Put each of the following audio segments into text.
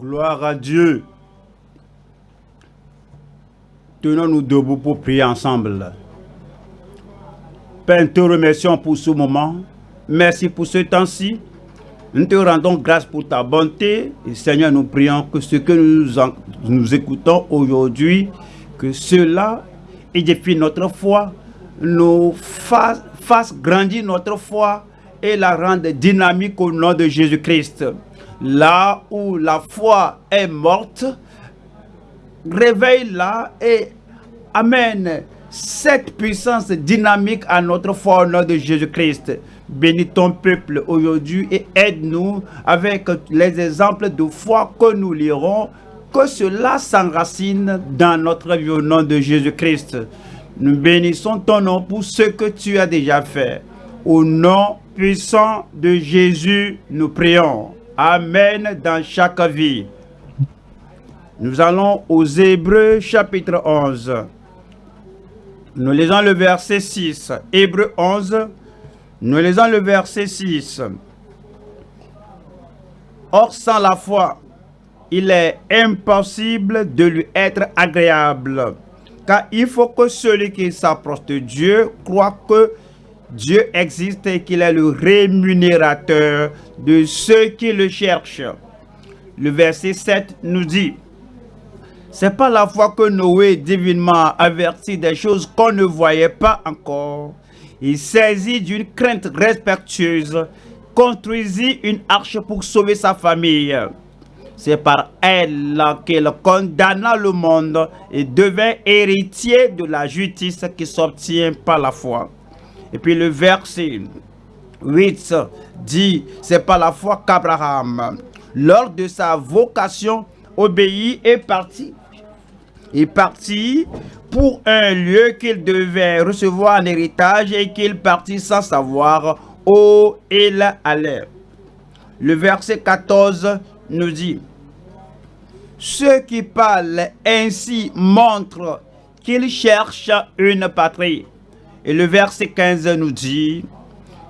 Gloire à Dieu. Tenons-nous debout pour prier ensemble. Père, nous te remercions pour ce moment. Merci pour ce temps-ci. Nous te rendons grâce pour ta bonté. Et Seigneur, nous prions que ce que nous, écoutons aujourd'hui, que cela édifie notre foi, nous fasse, fasse grandir notre foi et la rende dynamique au nom de Jésus-Christ. Là où la foi est morte, réveille-la et amène cette puissance dynamique à notre foi au nom de Jésus-Christ. Bénis ton peuple aujourd'hui et aide-nous avec les exemples de foi que nous lirons, que cela s'enracine dans notre vie au nom de Jésus-Christ. Nous bénissons ton nom pour ce que tu as déjà fait. Au nom puissant de Jésus, nous prions. Amen dans chaque vie. Nous allons aux Hébreux chapitre 11. Nous lisons le verset 6. Hébreux 11. Nous lisons le verset 6. Or, sans la foi, il est impossible de lui être agréable. Car il faut que celui qui s'approche de Dieu croit que Dieu existe et qu'il est le rémunérateur de ceux qui le cherchent. Le verset 7 nous dit, c'est pas la foi que Noé divinement averti des choses qu'on ne voyait pas encore. Il saisit d'une crainte respectueuse, construisit une arche pour sauver sa famille. C'est par elle qu'il condamna le monde et devint héritier de la justice qui s'obtient par la foi. Et puis le verset 8 dit, c'est par la foi qu'Abraham, lors de sa vocation, obéit et parti. Il partit pour un lieu qu'il devait recevoir en héritage et qu'il partit sans savoir où il allait. Le verset 14 nous dit, Ceux qui parlent ainsi montrent qu'ils cherchent une patrie. Et le verset 15 nous dit,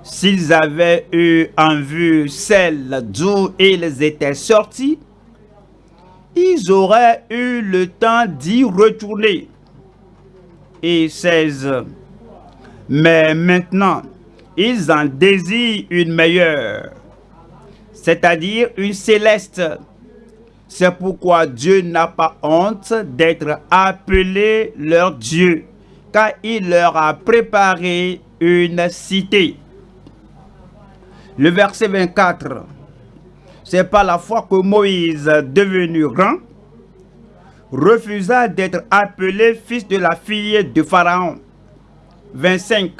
s'ils avaient eu en vue celle d'où ils étaient sortis, ils auraient eu le temps d'y retourner. Et 16. Mais maintenant, ils en désirent une meilleure, c'est-à-dire une céleste. C'est pourquoi Dieu n'a pas honte d'être appelé leur Dieu car il leur a préparé une cité. Le verset 24, c'est par la foi que Moïse, devenu grand, refusa d'être appelé fils de la fille de Pharaon. 25.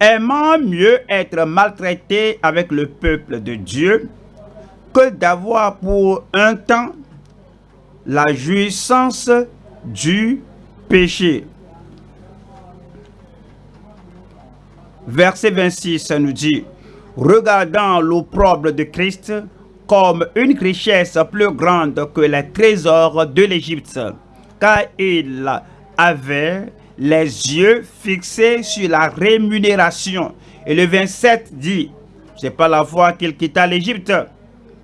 Aimant mieux être maltraité avec le peuple de Dieu que d'avoir pour un temps la jouissance du péché. Verset 26 nous dit, regardant l'opprobre de Christ comme une richesse plus grande que les trésors de l'Égypte, car il avait les yeux fixés sur la rémunération. Et le 27 dit, c'est pas la fois qu'il quitta l'Égypte,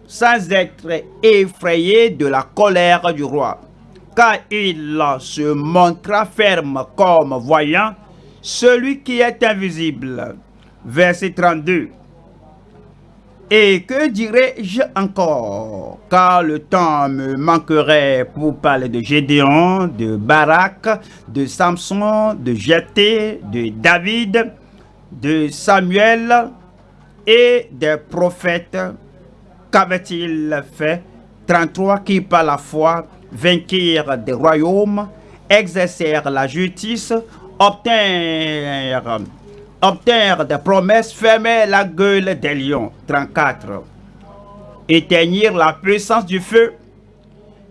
sans être effrayé de la colère du roi, car il se montra ferme comme voyant celui qui est invisible. Verset 32. Et que dirais-je encore? Car le temps me manquerait pour parler de Gédéon, de Barak, de Samson, de Jeté, de David, de Samuel et des prophètes. Qu'avait-il fait? 33 qui par la foi vainquirent des royaumes, exercèrent la justice, obtinrent, obtinrent des promesses, fermer la gueule des lions. 34. Éteignirent la puissance du feu,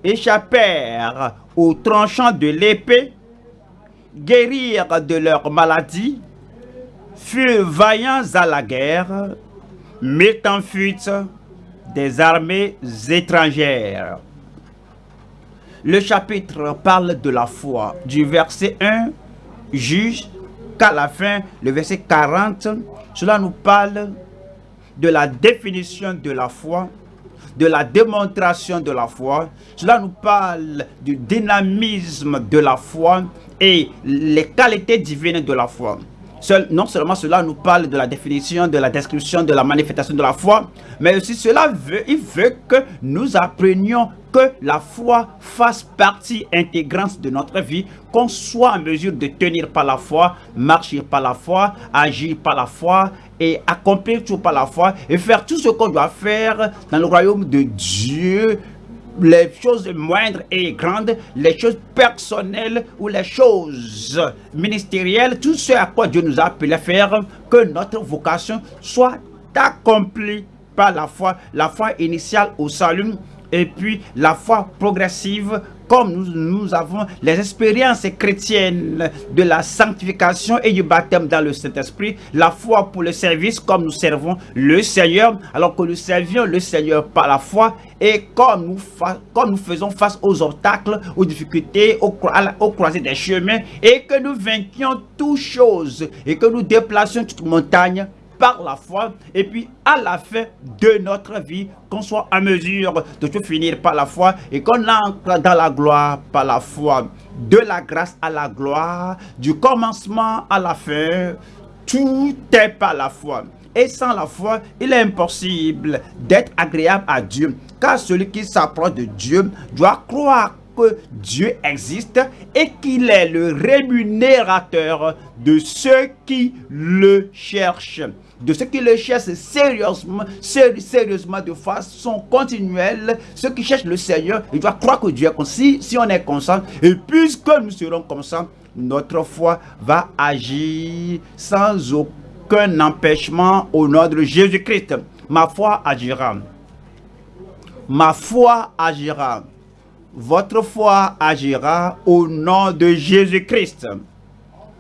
échappèrent aux tranchants de l'épée, guérirent de leur maladie, furent vaillants à la guerre, mirent en fuite des armées étrangères. Le chapitre parle de la foi du verset 1 juge la fin, le verset 40, cela nous parle de la définition de la foi de la démonstration de la foi. Cela nous parle du dynamisme de la foi et les qualités divines de la foi non seulement cela nous parle de la définition, de la description, de la manifestation de la foi, mais aussi cela veut, il veut que nous apprenions que la foi fasse partie intégrante de notre vie, qu'on soit en mesure de tenir par la foi, marcher par la foi, agir par la foi et accomplir tout par la foi et faire tout ce qu'on doit faire dans le royaume de Dieu les choses moindres et grandes, les choses personnelles ou les choses ministérielles, tout ce à quoi Dieu nous a appelé à faire, que notre vocation soit accomplie par la foi, la foi initiale au salut et puis la foi progressive comme nous, nous, avons les expériences chrétiennes de la sanctification et du baptême dans le Saint-Esprit, la foi pour le service comme nous servons le Seigneur, alors que nous servions le Seigneur par la foi et comme nous, comme nous faisons face aux obstacles, aux difficultés, aux, aux croisées des chemins et que nous vainquions toutes choses et que nous déplacions toute montagne par la foi et puis à la fin de notre vie, qu'on soit en mesure de tout finir par la foi et qu'on entre dans la gloire par la foi. De la grâce à la gloire, du commencement à la fin, tout est par la foi. Et sans la foi, il est impossible d'être agréable à Dieu. Car celui qui s'approche de Dieu doit croire que Dieu existe et qu'il est le rémunérateur de ceux qui le cherchent de ceux qui le cherchent sérieusement, sérieusement de façon continuelle, ceux qui cherchent le Seigneur, ils doivent croire que Dieu est comme si, on est conscient, et puisque nous serons ça, notre foi va agir sans aucun empêchement au nom de Jésus-Christ. Ma foi agira. Ma foi agira. Votre foi agira au nom de Jésus-Christ.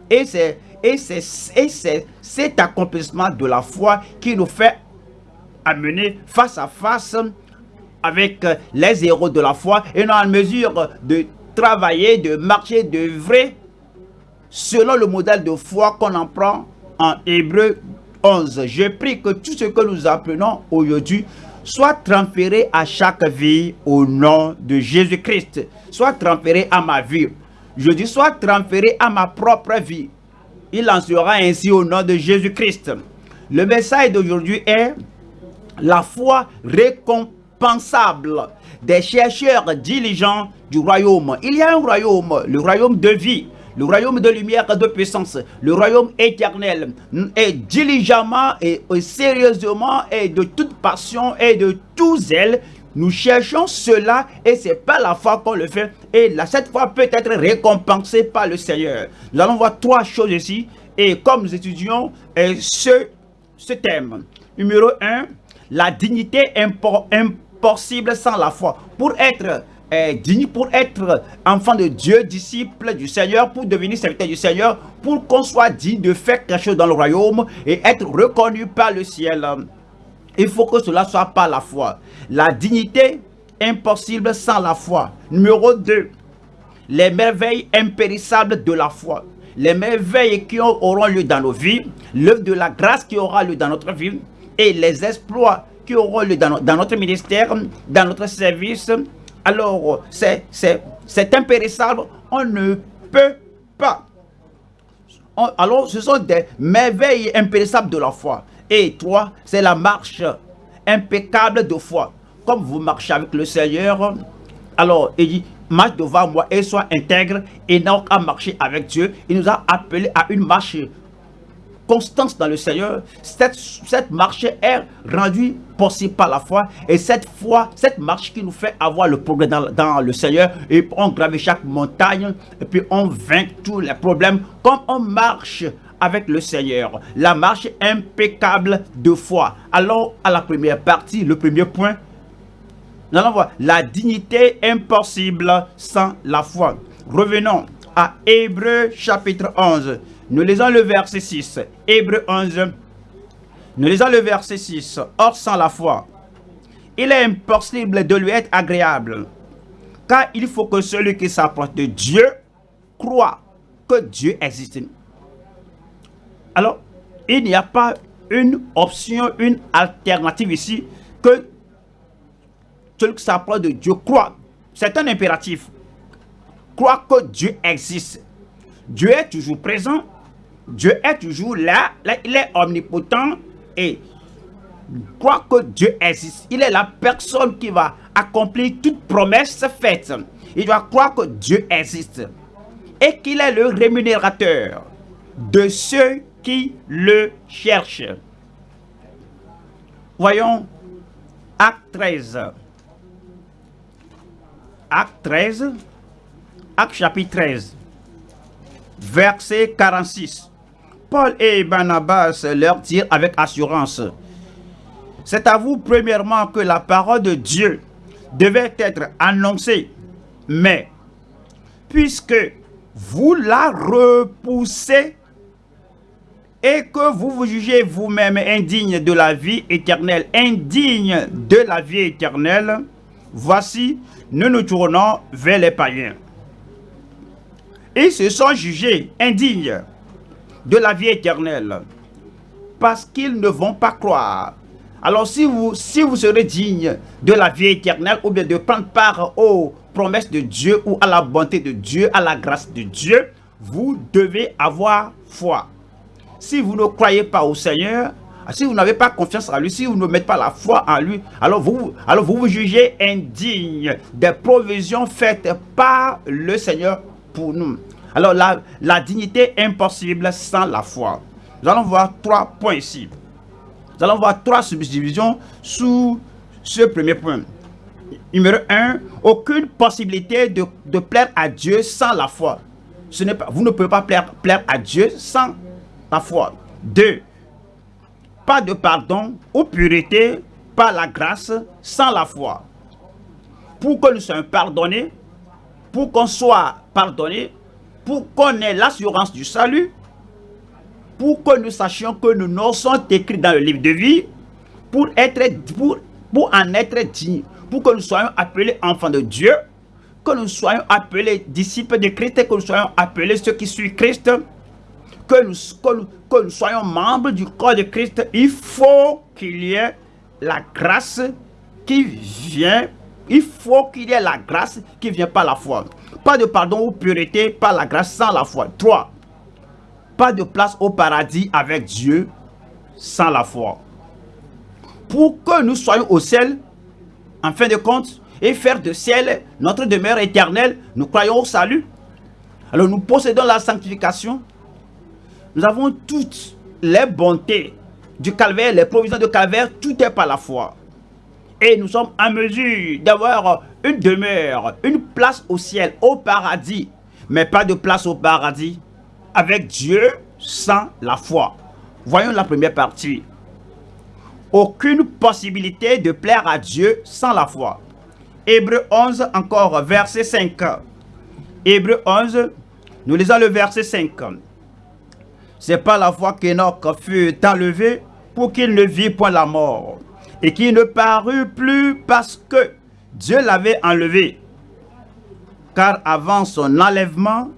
Et c'est et c'est cet accomplissement de la foi qui nous fait amener face à face avec les héros de la foi et nous en mesure de travailler, de marcher, de vrai selon le modèle de foi qu'on en prend en Hébreu 11. Je prie que tout ce que nous apprenons aujourd'hui soit transféré à chaque vie au nom de Jésus-Christ. Soit transféré à ma vie. Je dis soit transféré à ma propre vie il en sera ainsi au nom de Jésus-Christ. Le message d'aujourd'hui est la foi récompensable des chercheurs diligents du royaume. Il y a un royaume, le royaume de vie, le royaume de lumière et de puissance, le royaume éternel. Et diligemment et sérieusement et de toute passion et de tout zèle, nous cherchons cela et c'est pas la foi qu'on le fait. Et là, cette foi peut être récompensée par le Seigneur. Nous allons voir trois choses ici. Et comme nous étudions euh, ce, ce thème. Numéro un, la dignité impossible sans la foi. Pour être euh, digne, pour être enfant de Dieu, disciple du Seigneur, pour devenir serviteur du Seigneur, pour qu'on soit digne de faire quelque chose dans le royaume et être reconnu par le ciel. Il faut que cela soit par la foi. La dignité impossible sans la foi. Numéro 2. Les merveilles impérissables de la foi. Les merveilles qui auront lieu dans nos vies. L'œuvre de la grâce qui aura lieu dans notre vie. Et les exploits qui auront lieu dans, notre ministère, dans notre service. Alors, c'est impérissable. On ne peut pas. alors, ce sont des merveilles impérissables de la foi. Et toi, c'est la marche impeccable de foi. Comme vous marchez avec le Seigneur, alors il dit, marche devant moi et sois intègre et n'a qu'à marcher avec Dieu. Il nous a appelé à une marche constance dans le Seigneur. Cette, marche est rendue possible par la foi. Et cette foi, cette marche qui nous fait avoir le progrès dans, le Seigneur. Et on grave chaque montagne. Et puis on vainc tous les problèmes. Comme on marche avec le Seigneur. La marche impeccable de foi. Allons à la première partie, le premier point. Nous allons voir la dignité impossible sans la foi. Revenons à Hébreu chapitre 11. Nous lisons le verset 6. Hébreu 11. Nous lisons le verset 6. Or sans la foi, il est impossible de lui être agréable. Car il faut que celui qui s'approche de Dieu croit que Dieu existe. Alors, il n'y a pas une option, une alternative ici que celui qui s'approche de Dieu croit. C'est un impératif. Croit que Dieu existe. Dieu est toujours présent. Dieu est toujours là. là il est omnipotent et croit que Dieu existe. Il est la personne qui va accomplir toute promesse faite. Il doit croire que Dieu existe et qu'il est le rémunérateur de ceux qui le cherchent. Voyons Acte 13. Acte 13. Acte chapitre 13. Verset 46. Paul et Barnabas leur dirent avec assurance, c'est à vous premièrement que la parole de Dieu devait être annoncée, mais puisque vous la repoussez et que vous vous jugez vous-même indigne de la vie éternelle, indigne de la vie éternelle, voici, nous nous tournons vers les païens. Ils se sont jugés indignes de la vie éternelle parce qu'ils ne vont pas croire. Alors si vous, si vous serez digne de la vie éternelle ou bien de prendre part aux promesses de Dieu ou à la bonté de Dieu, à la grâce de Dieu, vous devez avoir foi. Si vous ne croyez pas au Seigneur, si vous n'avez pas confiance en lui, si vous ne mettez pas la foi en lui, alors vous, alors vous vous jugez indigne des provisions faites par le Seigneur pour nous. Alors la, la dignité impossible sans la foi. Nous allons voir trois points ici. Nous allons voir trois subdivisions sous ce premier point. Numéro 1, aucune possibilité de, de, plaire à Dieu sans la foi. Vous ne pouvez pas plaire, plaire à Dieu sans la foi. 2. Pas de pardon ou pureté par la grâce sans la foi. Pour que nous soyons pardonnés, pour qu'on soit pardonné, pour qu'on ait l'assurance du salut, pour que nous sachions que nous noms sont écrits dans le livre de vie, pour, être, pour, pour en être dignes, pour que nous soyons appelés enfants de Dieu, que nous soyons appelés disciples de Christ et que nous soyons appelés ceux qui suivent Christ, que nous, que nous, soyons membres du corps de Christ, il faut qu'il y ait la grâce qui vient, il faut qu'il y ait la grâce qui vient par la foi. Pas de pardon ou pureté par la grâce sans la foi. 3. Pas de place au paradis avec Dieu sans la foi. Pour que nous soyons au ciel, en fin de compte, et faire de ciel notre demeure éternelle, nous croyons au salut. Alors nous possédons la sanctification, nous avons toutes les bontés du calvaire, les provisions de calvaire, tout est par la foi. Et nous sommes en mesure d'avoir une demeure, une place au ciel, au paradis, mais pas de place au paradis avec Dieu sans la foi. Voyons la première partie. Aucune possibilité de plaire à Dieu sans la foi. Hébreu 11 encore, verset 5. Hébreu 11, nous lisons le verset 5. C'est par la foi qu'Enoch fut enlevé pour qu'il ne vit point la mort et qu'il ne parut plus parce que Dieu l'avait enlevé. Car avant son enlèvement,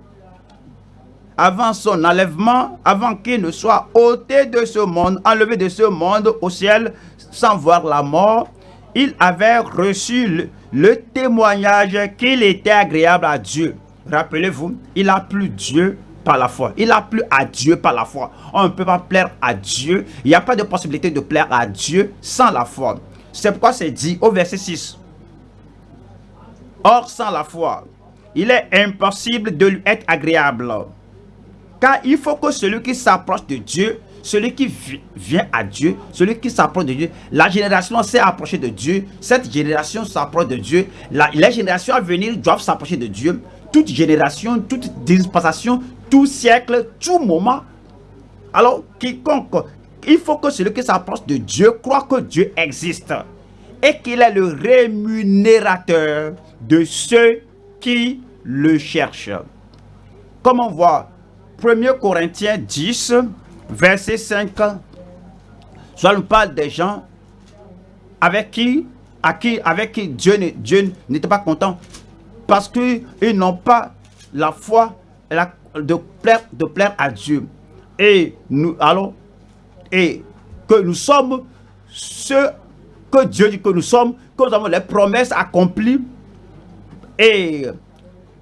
avant son enlèvement, avant qu'il ne soit ôté de ce monde, enlevé de ce monde au ciel sans voir la mort, il avait reçu le, le témoignage qu'il était agréable à Dieu. Rappelez-vous, il a plu Dieu par la foi. Il a plu à Dieu par la foi. On ne peut pas plaire à Dieu. Il n'y a pas de possibilité de plaire à Dieu sans la foi. C'est pourquoi c'est dit au verset 6. Or, sans la foi, il est impossible de lui être agréable. Car il faut que celui qui s'approche de Dieu, celui qui vient à Dieu, celui qui s'approche de Dieu, la génération s'est approchée de Dieu, cette génération s'approche de Dieu, les générations à venir doivent s'approcher de Dieu, toute génération, toute dispensation, tout siècle, tout moment. Alors, quiconque, il faut que celui qui s'approche de Dieu croit que Dieu existe et qu'il est le rémunérateur de ceux qui le cherchent. Comme on voit, 1 Corinthiens 10, verset 5, soit nous parle des gens avec qui, à qui, avec qui Dieu n'était pas content parce qu'ils n'ont pas la foi la, de, plaire, plaire à Dieu. Et nous allons, et que nous sommes ceux que Dieu dit que nous sommes, que nous avons les promesses accomplies. Et,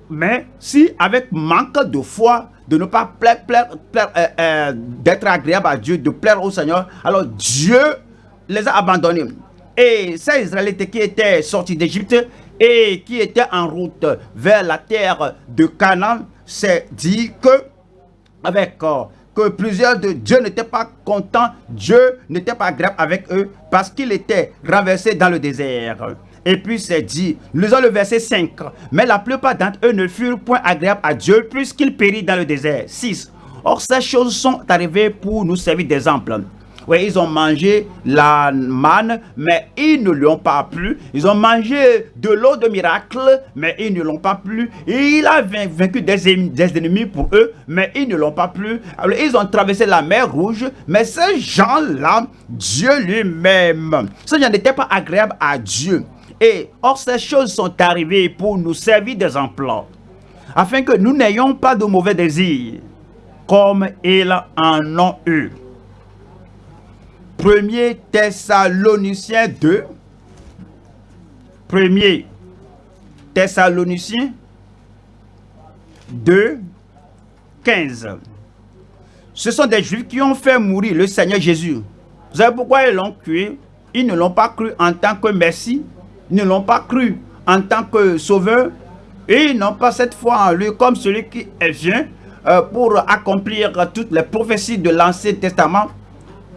mais si avec manque de foi, de ne pas plaire, euh, euh, d'être agréable à Dieu, de plaire au Seigneur, alors Dieu les a abandonnés. Et ces Israélites qui étaient sortis d'Égypte et qui étaient en route vers la terre de Canaan, c'est dit que avec euh, que plusieurs de Dieu n'étaient pas contents, Dieu n'était pas agréable avec eux parce qu'ils étaient renversés dans le désert. Et puis c'est dit, avons le verset 5, mais la plupart d'entre eux ne furent point agréables à Dieu puisqu'ils périrent dans le désert. 6. Or ces choses sont arrivées pour nous servir d'exemple oui, ils ont mangé la manne, mais ils ne l'ont pas plu. Ils ont mangé de l'eau de miracle, mais ils ne l'ont pas plu. Il a vaincu des, ennemis pour eux, mais ils ne l'ont pas plu. Ils ont traversé la mer rouge, mais ces gens-là, Dieu lui-même, ces gens n'étaient pas agréables à Dieu. Et or, ces choses sont arrivées pour nous servir des emplois, afin que nous n'ayons pas de mauvais désirs, comme ils en ont eu. 1er Thessaloniciens 2. 1er Thessaloniciens 2, 15. Ce sont des Juifs qui ont fait mourir le Seigneur Jésus. Vous savez pourquoi ils l'ont cru Ils ne l'ont pas cru en tant que Messie. Ils ne l'ont pas cru en tant que Sauveur. Et ils n'ont pas cette foi en lui comme celui qui vient euh, pour accomplir toutes les prophéties de l'Ancien Testament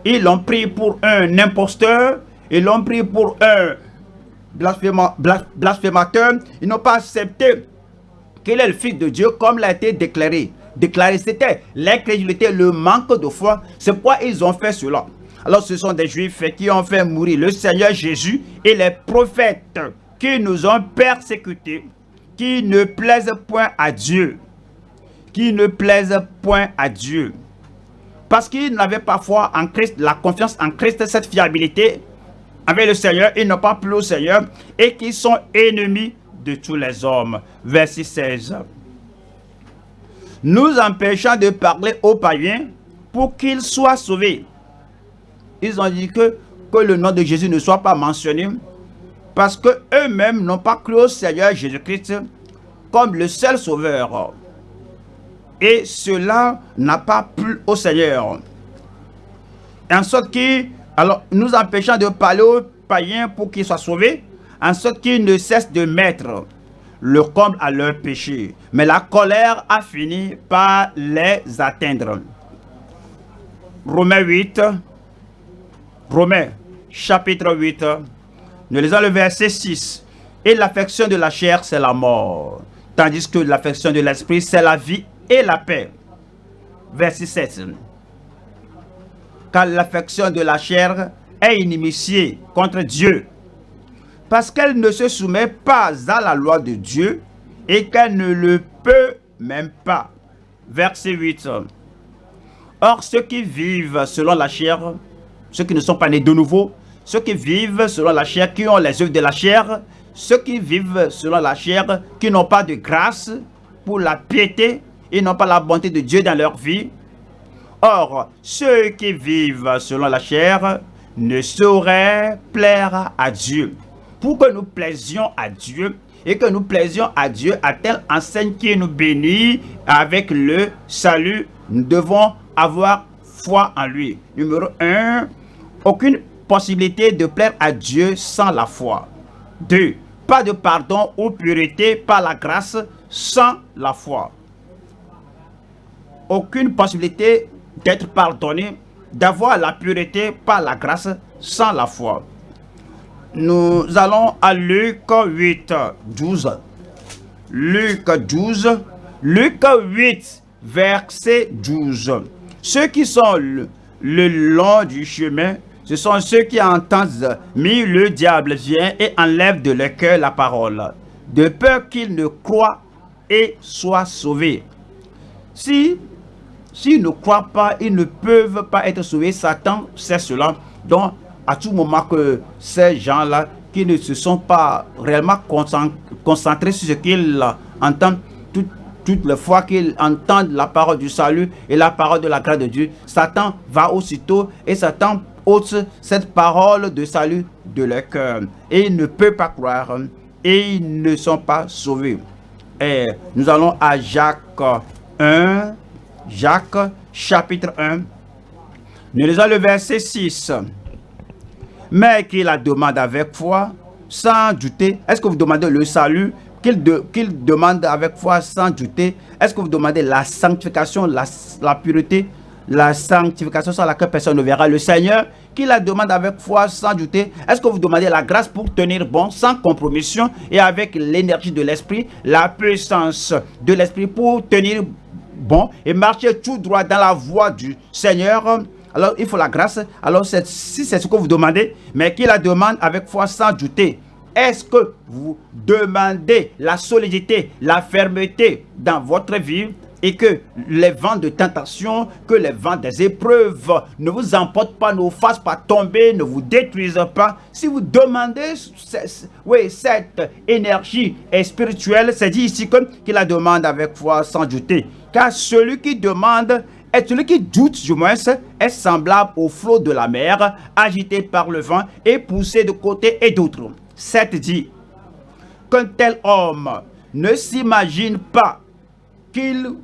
ils l'ont pris pour un imposteur. Ils l'ont pris pour un blasphémateur. Ils n'ont pas accepté qu'il est le Fils de Dieu comme l'a été déclaré. Déclaré, c'était l'incrédulité, le manque de foi. C'est pourquoi ils ont fait cela. Alors ce sont des Juifs qui ont fait mourir le Seigneur Jésus et les prophètes qui nous ont persécutés, qui ne plaisent point à Dieu. Qui ne plaisent point à Dieu parce qu'ils n'avaient pas foi en Christ, la confiance en Christ, cette fiabilité avec le Seigneur, ils n'ont pas plus au Seigneur et qui sont ennemis de tous les hommes. Verset 16. Nous empêchons de parler aux païens pour qu'ils soient sauvés. Ils ont dit que, que le nom de Jésus ne soit pas mentionné parce que eux-mêmes n'ont pas cru au Seigneur Jésus-Christ comme le seul sauveur. Et cela n'a pas plu au Seigneur. En sorte que, alors, nous empêchons de parler aux païens pour qu'ils soient sauvés, en sorte qu'ils ne cessent de mettre le comble à leur péché. Mais la colère a fini par les atteindre. Romains 8, Romains chapitre 8, nous lisons le verset 6. Et l'affection de la chair, c'est la mort. Tandis que l'affection de l'esprit, c'est la vie et la paix. Verset 7. Car l'affection de la chair est inimitiée contre Dieu, parce qu'elle ne se soumet pas à la loi de Dieu et qu'elle ne le peut même pas. Verset 8. Or, ceux qui vivent selon la chair, ceux qui ne sont pas nés de nouveau, ceux qui vivent selon la chair, qui ont les œuvres de la chair, ceux qui vivent selon la chair, qui n'ont pas de grâce pour la piété, ils n'ont pas la bonté de Dieu dans leur vie. Or, ceux qui vivent selon la chair ne sauraient plaire à Dieu. Pour que nous plaisions à Dieu et que nous plaisions à Dieu à telle enseigne qui nous bénit avec le salut, nous devons avoir foi en lui. Numéro 1, aucune possibilité de plaire à Dieu sans la foi. 2. Pas de pardon ou pureté par la grâce sans la foi aucune possibilité d'être pardonné, d'avoir la pureté par la grâce sans la foi. Nous allons à Luc 8, 12. Luc 12, Luc 8, verset 12. Ceux qui sont le, long du chemin, ce sont ceux qui entendent, mais le diable vient et enlève de leur cœur la parole, de peur qu'ils ne croient et soient sauvés. Si S'ils ne croient pas, ils ne peuvent pas être sauvés. Satan c'est cela. Donc, à tout moment que ces gens-là, qui ne se sont pas réellement concentrés sur ce qu'ils entendent, toutes les fois qu'ils entendent la parole du salut et la parole de la grâce de Dieu, Satan va aussitôt et Satan ôte cette parole de salut de leur cœur. Et ils ne peuvent pas croire et ils ne sont pas sauvés. Et nous allons à Jacques 1, Jacques chapitre 1. Nous lisons le verset 6. Mais qu'il la demande avec foi, sans douter. Est-ce que vous demandez le salut? Qu'il demande avec foi sans douter. Est-ce que vous demandez la sanctification, la, la pureté la sanctification sans laquelle personne ne verra le Seigneur, qui la demande avec foi sans douter. Est-ce que vous demandez la grâce pour tenir bon, sans compromission et avec l'énergie de l'Esprit, la puissance de l'Esprit pour tenir bon et marcher tout droit dans la voie du Seigneur alors il faut la grâce. Alors si c'est ce que vous demandez, mais qui la demande avec foi sans douter, est-ce que vous demandez la solidité, la fermeté dans votre vie et que les vents de tentation, que les vents des épreuves ne vous emportent pas, ne vous fassent pas tomber, ne vous détruisent pas? Si vous demandez oui, cette énergie spirituelle, c'est dit ici qu'il la demande avec foi sans douter. Car celui qui demande est celui qui doute, du moins, est semblable au flot de la mer, agité par le vent et poussé de côté et d'autre. 7 dit qu'un tel homme ne s'imagine pas qu'il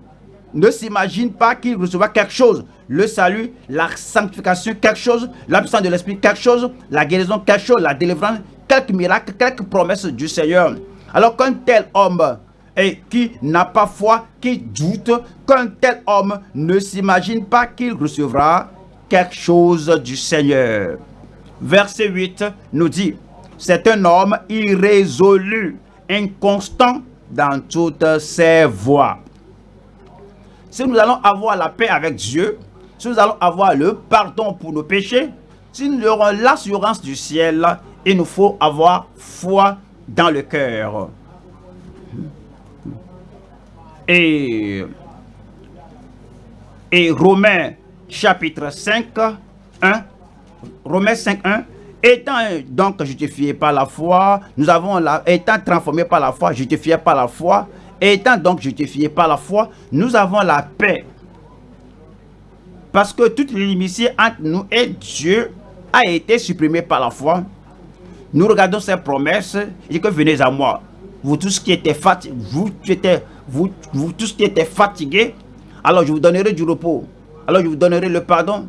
ne s'imagine pas qu'il recevra quelque chose. Le salut, la sanctification, quelque chose, la puissance de l'Esprit, quelque chose, la guérison, quelque chose, la délivrance, quelques miracles, quelques promesses du Seigneur. Alors qu'un tel homme et qui n'a pas foi, qui doute, qu'un tel homme ne s'imagine pas qu'il recevra quelque chose du Seigneur. Verset 8 nous dit, c'est un homme irrésolu, inconstant dans toutes ses voies si nous allons avoir la paix avec Dieu, si nous allons avoir le pardon pour nos péchés, si nous aurons l'assurance du ciel, il nous faut avoir foi dans le cœur. Et, et Romains chapitre 5, 1, Romains 5, 1, étant donc justifié par la foi, nous avons la, étant transformé par la foi, justifié par la foi, Étant donc justifiés par la foi, nous avons la paix. Parce que toute l'inimitié entre nous et Dieu a été supprimée par la foi. Nous regardons ces promesses et dit que venez à moi. Vous tous qui étiez fatigués, vous, vous, vous tous qui étiez fatigués, alors je vous donnerai du repos. Alors je vous donnerai le pardon.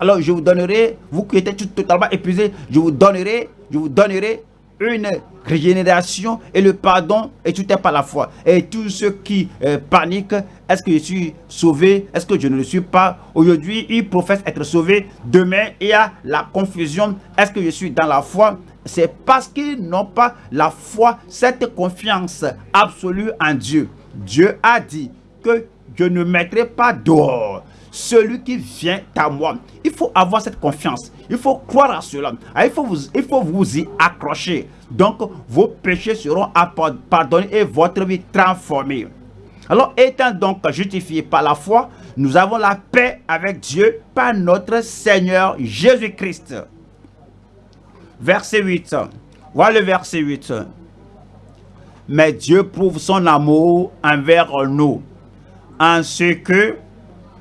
Alors je vous donnerai, vous qui êtes totalement épuisés, je vous donnerai, vous donnerai une régénération et le pardon et tout est par la foi. Et tous ceux qui euh, paniquent, est-ce que je suis sauvé? Est-ce que je ne le suis pas? Aujourd'hui, ils professent être sauvés. Demain, il y a la confusion. Est-ce que je suis dans la foi? C'est parce qu'ils n'ont pas la foi, cette confiance absolue en Dieu. Dieu a dit que je ne mettrai pas dehors celui qui vient à moi. Il faut avoir cette confiance. Il faut croire à cela. Ah, il faut vous, il faut vous y accrocher. Donc, vos péchés seront pardonnés et votre vie transformée. Alors, étant donc justifiés par la foi, nous avons la paix avec Dieu par notre Seigneur Jésus-Christ. Verset 8. Voilà le verset 8. Mais Dieu prouve son amour envers nous en ce que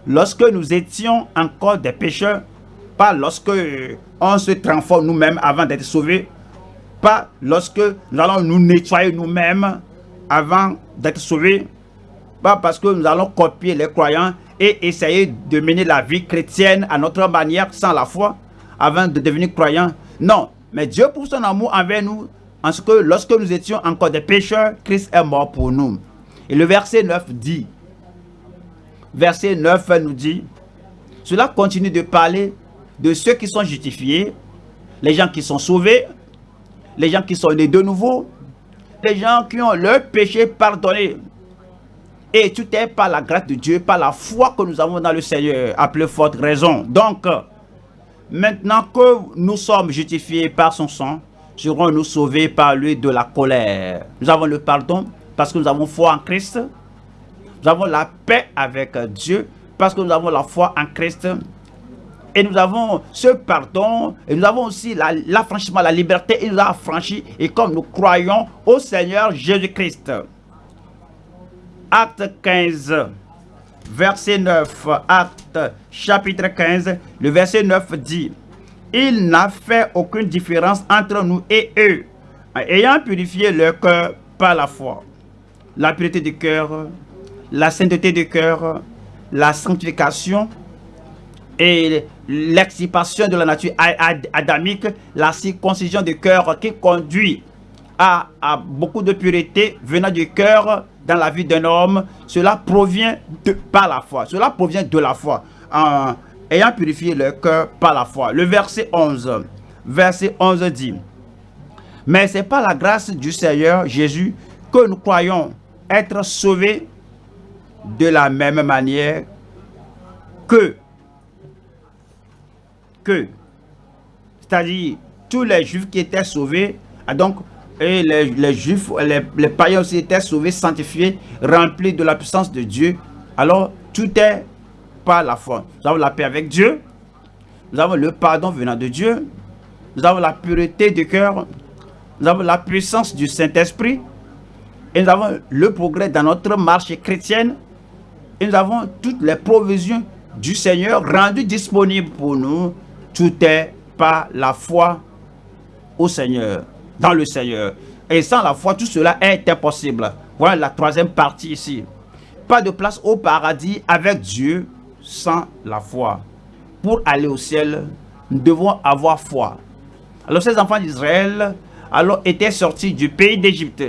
lorsque nous étions encore des pécheurs, pas lorsque on se transforme nous-mêmes avant d'être sauvés, pas lorsque nous allons nous nettoyer nous-mêmes avant d'être sauvés, pas parce que nous allons copier les croyants et essayer de mener la vie chrétienne à notre manière sans la foi avant de devenir croyants. Non, mais Dieu pour son amour envers nous, en ce que lorsque nous étions encore des pécheurs, Christ est mort pour nous. Et le verset 9 dit, verset 9 nous dit, cela continue de parler de ceux qui sont justifiés, les gens qui sont sauvés, les gens qui sont nés de nouveau, les gens qui ont leur péché pardonné. Et tout est par la grâce de Dieu, par la foi que nous avons dans le Seigneur, à plus forte raison. Donc, maintenant que nous sommes justifiés par son sang, serons-nous sauvés par lui de la colère. Nous avons le pardon parce que nous avons foi en Christ. Nous avons la paix avec Dieu parce que nous avons la foi en Christ. Et nous avons ce pardon, et nous avons aussi l'affranchissement, la, la liberté, il nous a affranchis, et comme nous croyons au Seigneur Jésus-Christ. Acte 15, verset 9, acte chapitre 15, le verset 9 dit, il n'a fait aucune différence entre nous et eux, ayant purifié leur cœur par la foi. La pureté du cœur, la sainteté du cœur, la sanctification et l'extirpation de la nature adamique, la circoncision du cœur qui conduit à, beaucoup de pureté venant du cœur dans la vie d'un homme, cela provient de, par la foi. Cela provient de la foi. En ayant purifié le cœur par la foi. Le verset 11. Verset 11 dit, Mais c'est par la grâce du Seigneur Jésus que nous croyons être sauvés de la même manière que, que, c'est-à-dire tous les juifs qui étaient sauvés, ah, donc et les, juifs, les, païens aussi étaient sauvés, sanctifiés, remplis de la puissance de Dieu. Alors tout est par la foi. Nous avons la paix avec Dieu, nous avons le pardon venant de Dieu, nous avons la pureté du cœur, nous avons la puissance du Saint-Esprit, et nous avons le progrès dans notre marche chrétienne, et nous avons toutes les provisions du Seigneur rendues disponibles pour nous. Tout est par la foi au Seigneur, dans le Seigneur. Et sans la foi, tout cela est impossible. Voilà la troisième partie ici. Pas de place au paradis avec Dieu sans la foi. Pour aller au ciel, nous devons avoir foi. Alors ces enfants d'Israël alors étaient sortis du pays d'Égypte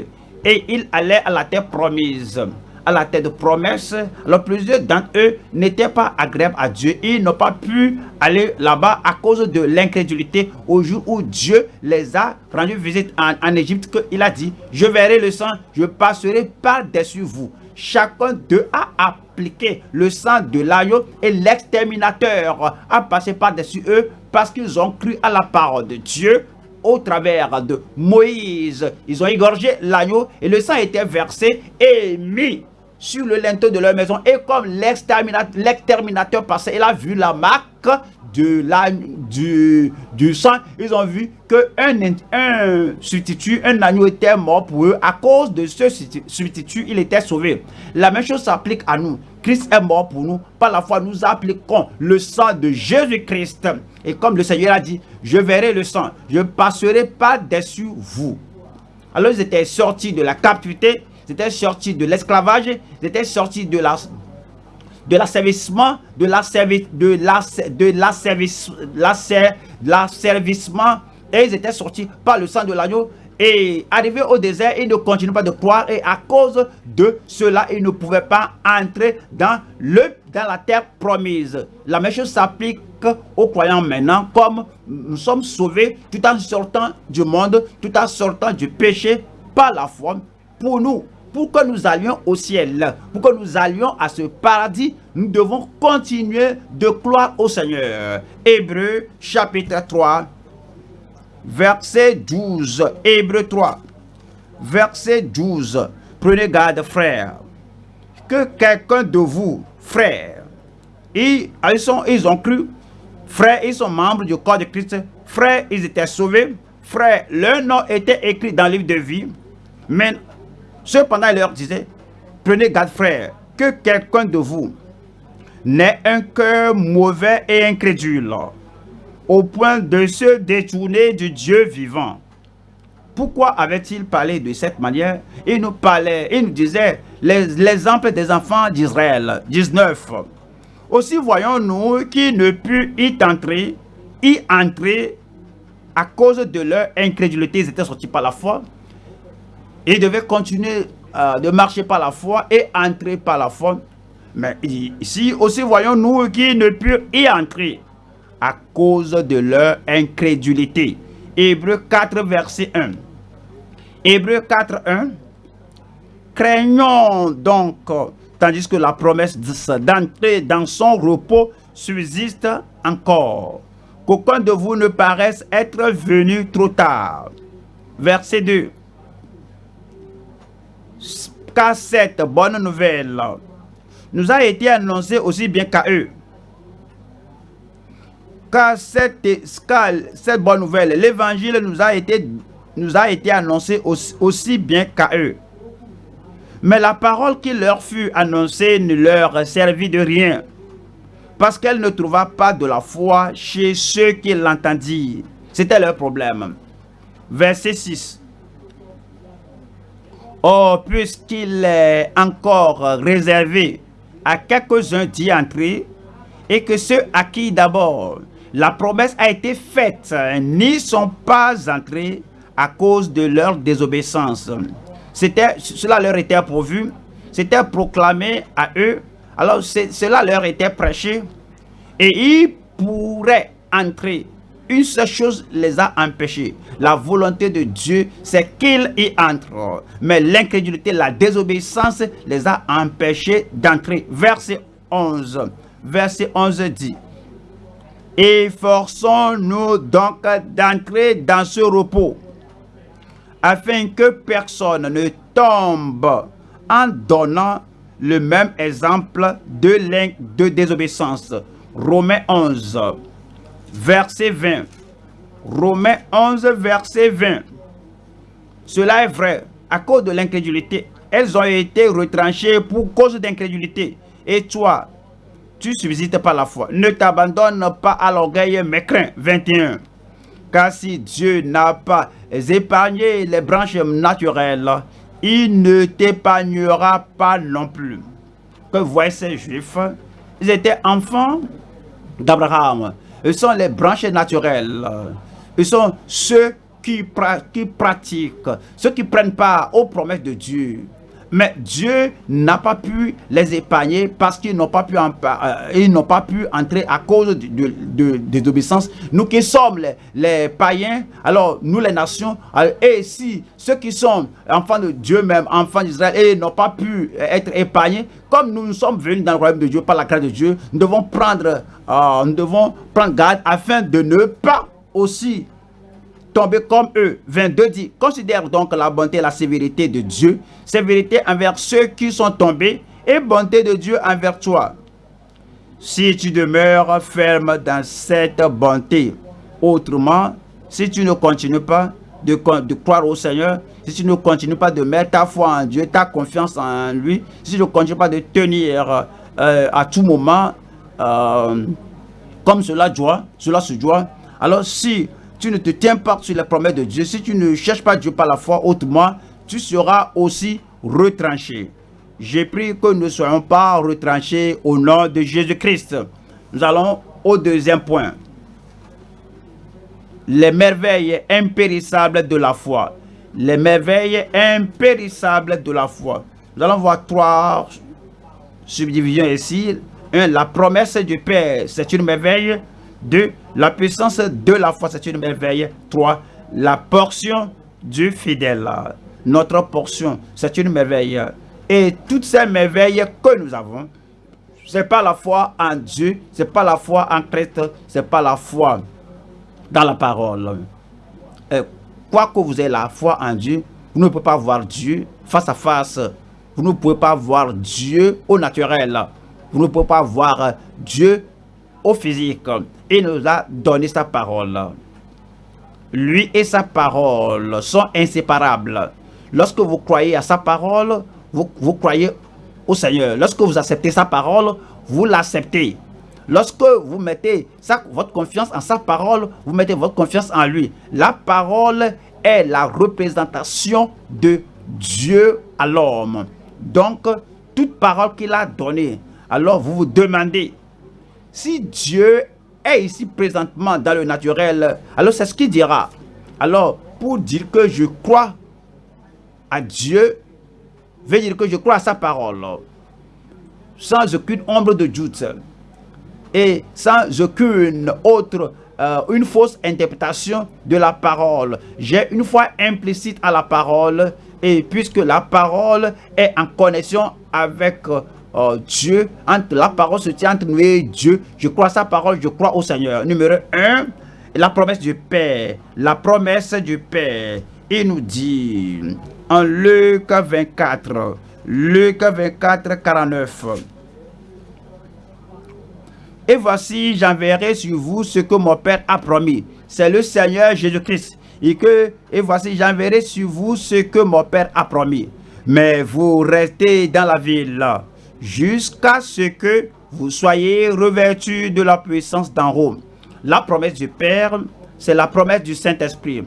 et ils allaient à la terre promise à la terre de promesse. Alors plusieurs d'entre eux n'étaient pas agréables à Dieu. Ils n'ont pas pu aller là-bas à cause de l'incrédulité au jour où Dieu les a rendu visite en, en Égypte. Il a dit, je verrai le sang, je passerai par-dessus vous. Chacun d'eux a appliqué le sang de l'agneau et l'exterminateur a passé par-dessus eux parce qu'ils ont cru à la parole de Dieu au travers de Moïse. Ils ont égorgé l'agneau et le sang était versé et mis sur le linteau de leur maison. Et comme l'exterminateur passait, il a vu la marque de la, du, du sang. Ils ont vu qu'un un substitut, un agneau était mort pour eux. À cause de ce substitut, il était sauvé. La même chose s'applique à nous. Christ est mort pour nous. Par la foi, nous appliquons le sang de Jésus-Christ. Et comme le Seigneur a dit, je verrai le sang, je passerai pas dessus vous. Alors ils étaient sortis de la captivité, ils étaient sortis de l'esclavage, ils étaient sortis de la de l'asservissement, de l'asservissement, et ils étaient sortis par le sang de l'agneau et arrivés au désert, ils ne continuent pas de croire et à cause de cela, ils ne pouvaient pas entrer dans, le, dans la terre promise. La même chose s'applique aux croyants maintenant, comme nous sommes sauvés tout en sortant du monde, tout en sortant du péché par la foi. Pour nous, pour que nous allions au ciel, pour que nous allions à ce paradis, nous devons continuer de croire au Seigneur. Hébreu chapitre 3, verset 12. Hébreu 3, verset 12. Prenez garde, frère, que quelqu'un de vous, frère, ils, ils, ont cru, frère, ils sont membres du corps de Christ, frère, ils étaient sauvés, frère, leur nom était écrit dans le livre de vie, mais cependant, il leur disait, prenez garde, frère, que quelqu'un de vous n'ait un cœur mauvais et incrédule au point de se détourner du Dieu vivant. Pourquoi avait-il parlé de cette manière? Il nous parlait, il nous disait l'exemple des enfants d'Israël. 19. Aussi voyons-nous qui ne put y entrer, y entrer à cause de leur incrédulité. Ils étaient sortis par la foi. Ils devaient continuer euh, de marcher par la foi et entrer par la foi. Mais ici aussi voyons-nous qui ne put y entrer à cause de leur incrédulité. Hébreu 4, verset 1. Hébreu 4, 1. Craignons donc, tandis que la promesse d'entrer dans son repos subsiste encore, qu'aucun de vous ne paraisse être venu trop tard. Verset 2. Car cette bonne nouvelle nous a été annoncée aussi bien qu'à eux car cette, cette bonne nouvelle, l'évangile nous a été, nous a été annoncé aussi, bien qu'à eux. Mais la parole qui leur fut annoncée ne leur servit de rien, parce qu'elle ne trouva pas de la foi chez ceux qui l'entendirent. C'était leur problème. Verset 6. Or, puisqu'il est encore réservé à quelques-uns d'y entrer, et que ceux à qui d'abord la promesse a été faite n'y sont pas entrés à cause de leur désobéissance. Cela leur était pourvu, c'était proclamé à eux, alors cela leur était prêché, et ils pourraient entrer une seule chose les a empêchés. La volonté de Dieu, c'est qu'ils y entrent. Mais l'incrédulité, la désobéissance les a empêchés d'entrer. Verset 11. Verset 11 dit. Efforçons-nous donc d'entrer dans ce repos, afin que personne ne tombe en donnant le même exemple de, de désobéissance. Romains 11 verset 20. Romains 11, verset 20. Cela est vrai. À cause de l'incrédulité, elles ont été retranchées pour cause d'incrédulité. Et toi, tu subsistes par la foi. Ne t'abandonne pas à l'orgueil, mais crains. 21. Car si Dieu n'a pas épargné les branches naturelles, il ne t'épargnera pas non plus. Que voient ces juifs? Ils étaient enfants d'Abraham. Ils sont les branches naturelles. Ils sont ceux qui, qui pratiquent, ceux qui prennent part aux promesses de Dieu. Mais Dieu n'a pas pu les épargner parce qu'ils n'ont pas, pu euh, entrer à cause de, de, de, Nous qui sommes les, païens, alors nous les nations, et si ceux qui sont enfants de Dieu même, enfants d'Israël, et n'ont pas pu être épargnés, comme nous, nous sommes venus dans le royaume de Dieu par la grâce de Dieu, nous devons prendre, euh, nous devons prendre garde afin de ne pas aussi comme eux. 22 dit, considère donc la bonté et la sévérité de Dieu, sévérité envers ceux qui sont tombés et bonté de Dieu envers toi. Si tu demeures ferme dans cette bonté, autrement, si tu ne continues pas de, de, croire au Seigneur, si tu ne continues pas de mettre ta foi en Dieu, ta confiance en lui, si tu ne continues pas de tenir euh, à tout moment euh, comme cela doit, cela se doit, alors si tu ne te tiens pas sur les promesses de Dieu, si tu ne cherches pas Dieu par la foi, autrement, tu seras aussi retranché. J'ai pris que nous ne soyons pas retranchés au nom de Jésus-Christ. Nous allons au deuxième point. Les merveilles impérissables de la foi. Les merveilles impérissables de la foi. Nous allons voir trois subdivisions ici. La promesse du Père, c'est une merveille. 2. La puissance de la foi, c'est une merveille. 3. La portion du fidèle. Notre portion, c'est une merveille. Et toutes ces merveilles que nous avons, c'est pas la foi en Dieu, c'est pas la foi en Christ, c'est pas la foi dans la parole. quoi que vous ayez la foi en Dieu, vous ne pouvez pas voir Dieu face à face. Vous ne pouvez pas voir Dieu au naturel. Vous ne pouvez pas voir Dieu au physique. Il nous a donné sa parole. Lui et sa parole sont inséparables. Lorsque vous croyez à sa parole, vous, croyez au Seigneur. Lorsque vous acceptez sa parole, vous l'acceptez. Lorsque vous mettez votre confiance en sa parole, vous mettez votre confiance en lui. La parole est la représentation de Dieu à l'homme. Donc, toute parole qu'il a donnée, alors vous vous demandez, si Dieu est ici présentement dans le naturel, alors c'est ce qu'il dira. Alors, pour dire que je crois à Dieu, veut dire que je crois à sa parole, sans aucune ombre de doute et sans aucune autre, euh, une fausse interprétation de la parole. J'ai une foi implicite à la parole et puisque la parole est en connexion avec oh, Dieu, entre la parole se tient entre nous et Dieu. Je crois à sa parole, je crois au Seigneur. Numéro 1, la promesse du Père. La promesse du Père. Il nous dit en Luc 24, Luc 24, 49. Et voici, j'enverrai sur vous ce que mon Père a promis. C'est le Seigneur Jésus-Christ. Et, et voici, j'enverrai sur vous ce que mon Père a promis. Mais vous restez dans la ville jusqu'à ce que vous soyez revêtus de la puissance d'en haut. La promesse du Père, c'est la promesse du Saint-Esprit.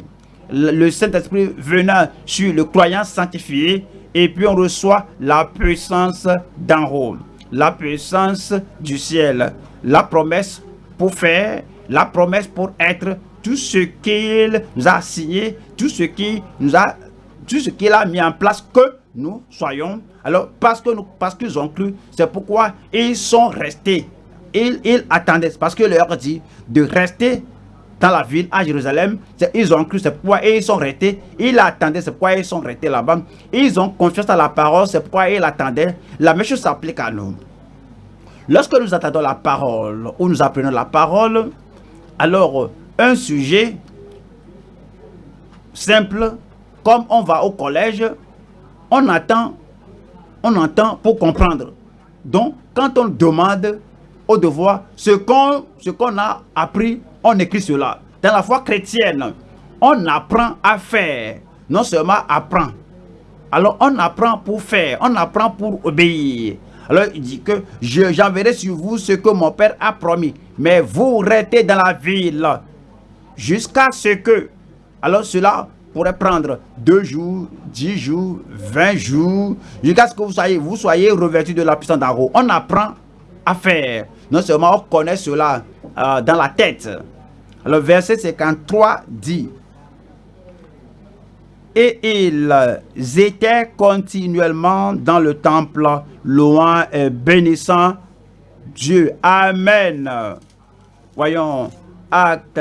Le Saint-Esprit venant sur le croyant sanctifié, et puis on reçoit la puissance d'en haut, la puissance du ciel, la promesse pour faire, la promesse pour être tout ce qu'il nous a signé, tout ce qui nous a, qu'il a mis en place que nous soyons. Alors, parce nous, parce qu'ils ont cru, c'est pourquoi ils sont restés. Ils, ils attendaient, parce que leur dit de rester dans la ville à Jérusalem. Ils ont cru, c'est pourquoi ils sont restés. Ils attendaient, c'est pourquoi ils sont restés là-bas. Ils ont confiance à la parole, c'est pourquoi ils attendaient. La même chose s'applique à nous. Lorsque nous attendons la parole ou nous apprenons la parole, alors un sujet simple, comme on va au collège, on attend, on entend pour comprendre. Donc, quand on demande au devoir ce qu'on a appris, on écrit cela. Dans la foi chrétienne, on apprend à faire, non seulement apprend. Alors, on apprend pour faire, on apprend pour obéir. Alors, il dit que j'enverrai sur vous ce que mon Père a promis. Mais vous restez dans la ville jusqu'à ce que... Alors, cela pourrait prendre deux jours, dix jours, vingt jours, jusqu'à ce que vous soyez, vous soyez revêtus de la puissance d'en haut. On apprend à faire. Non seulement on connaît cela euh, dans la tête. Le verset 53 dit Et ils étaient continuellement dans le temple, loin et bénissant Dieu. Amen. Voyons, acte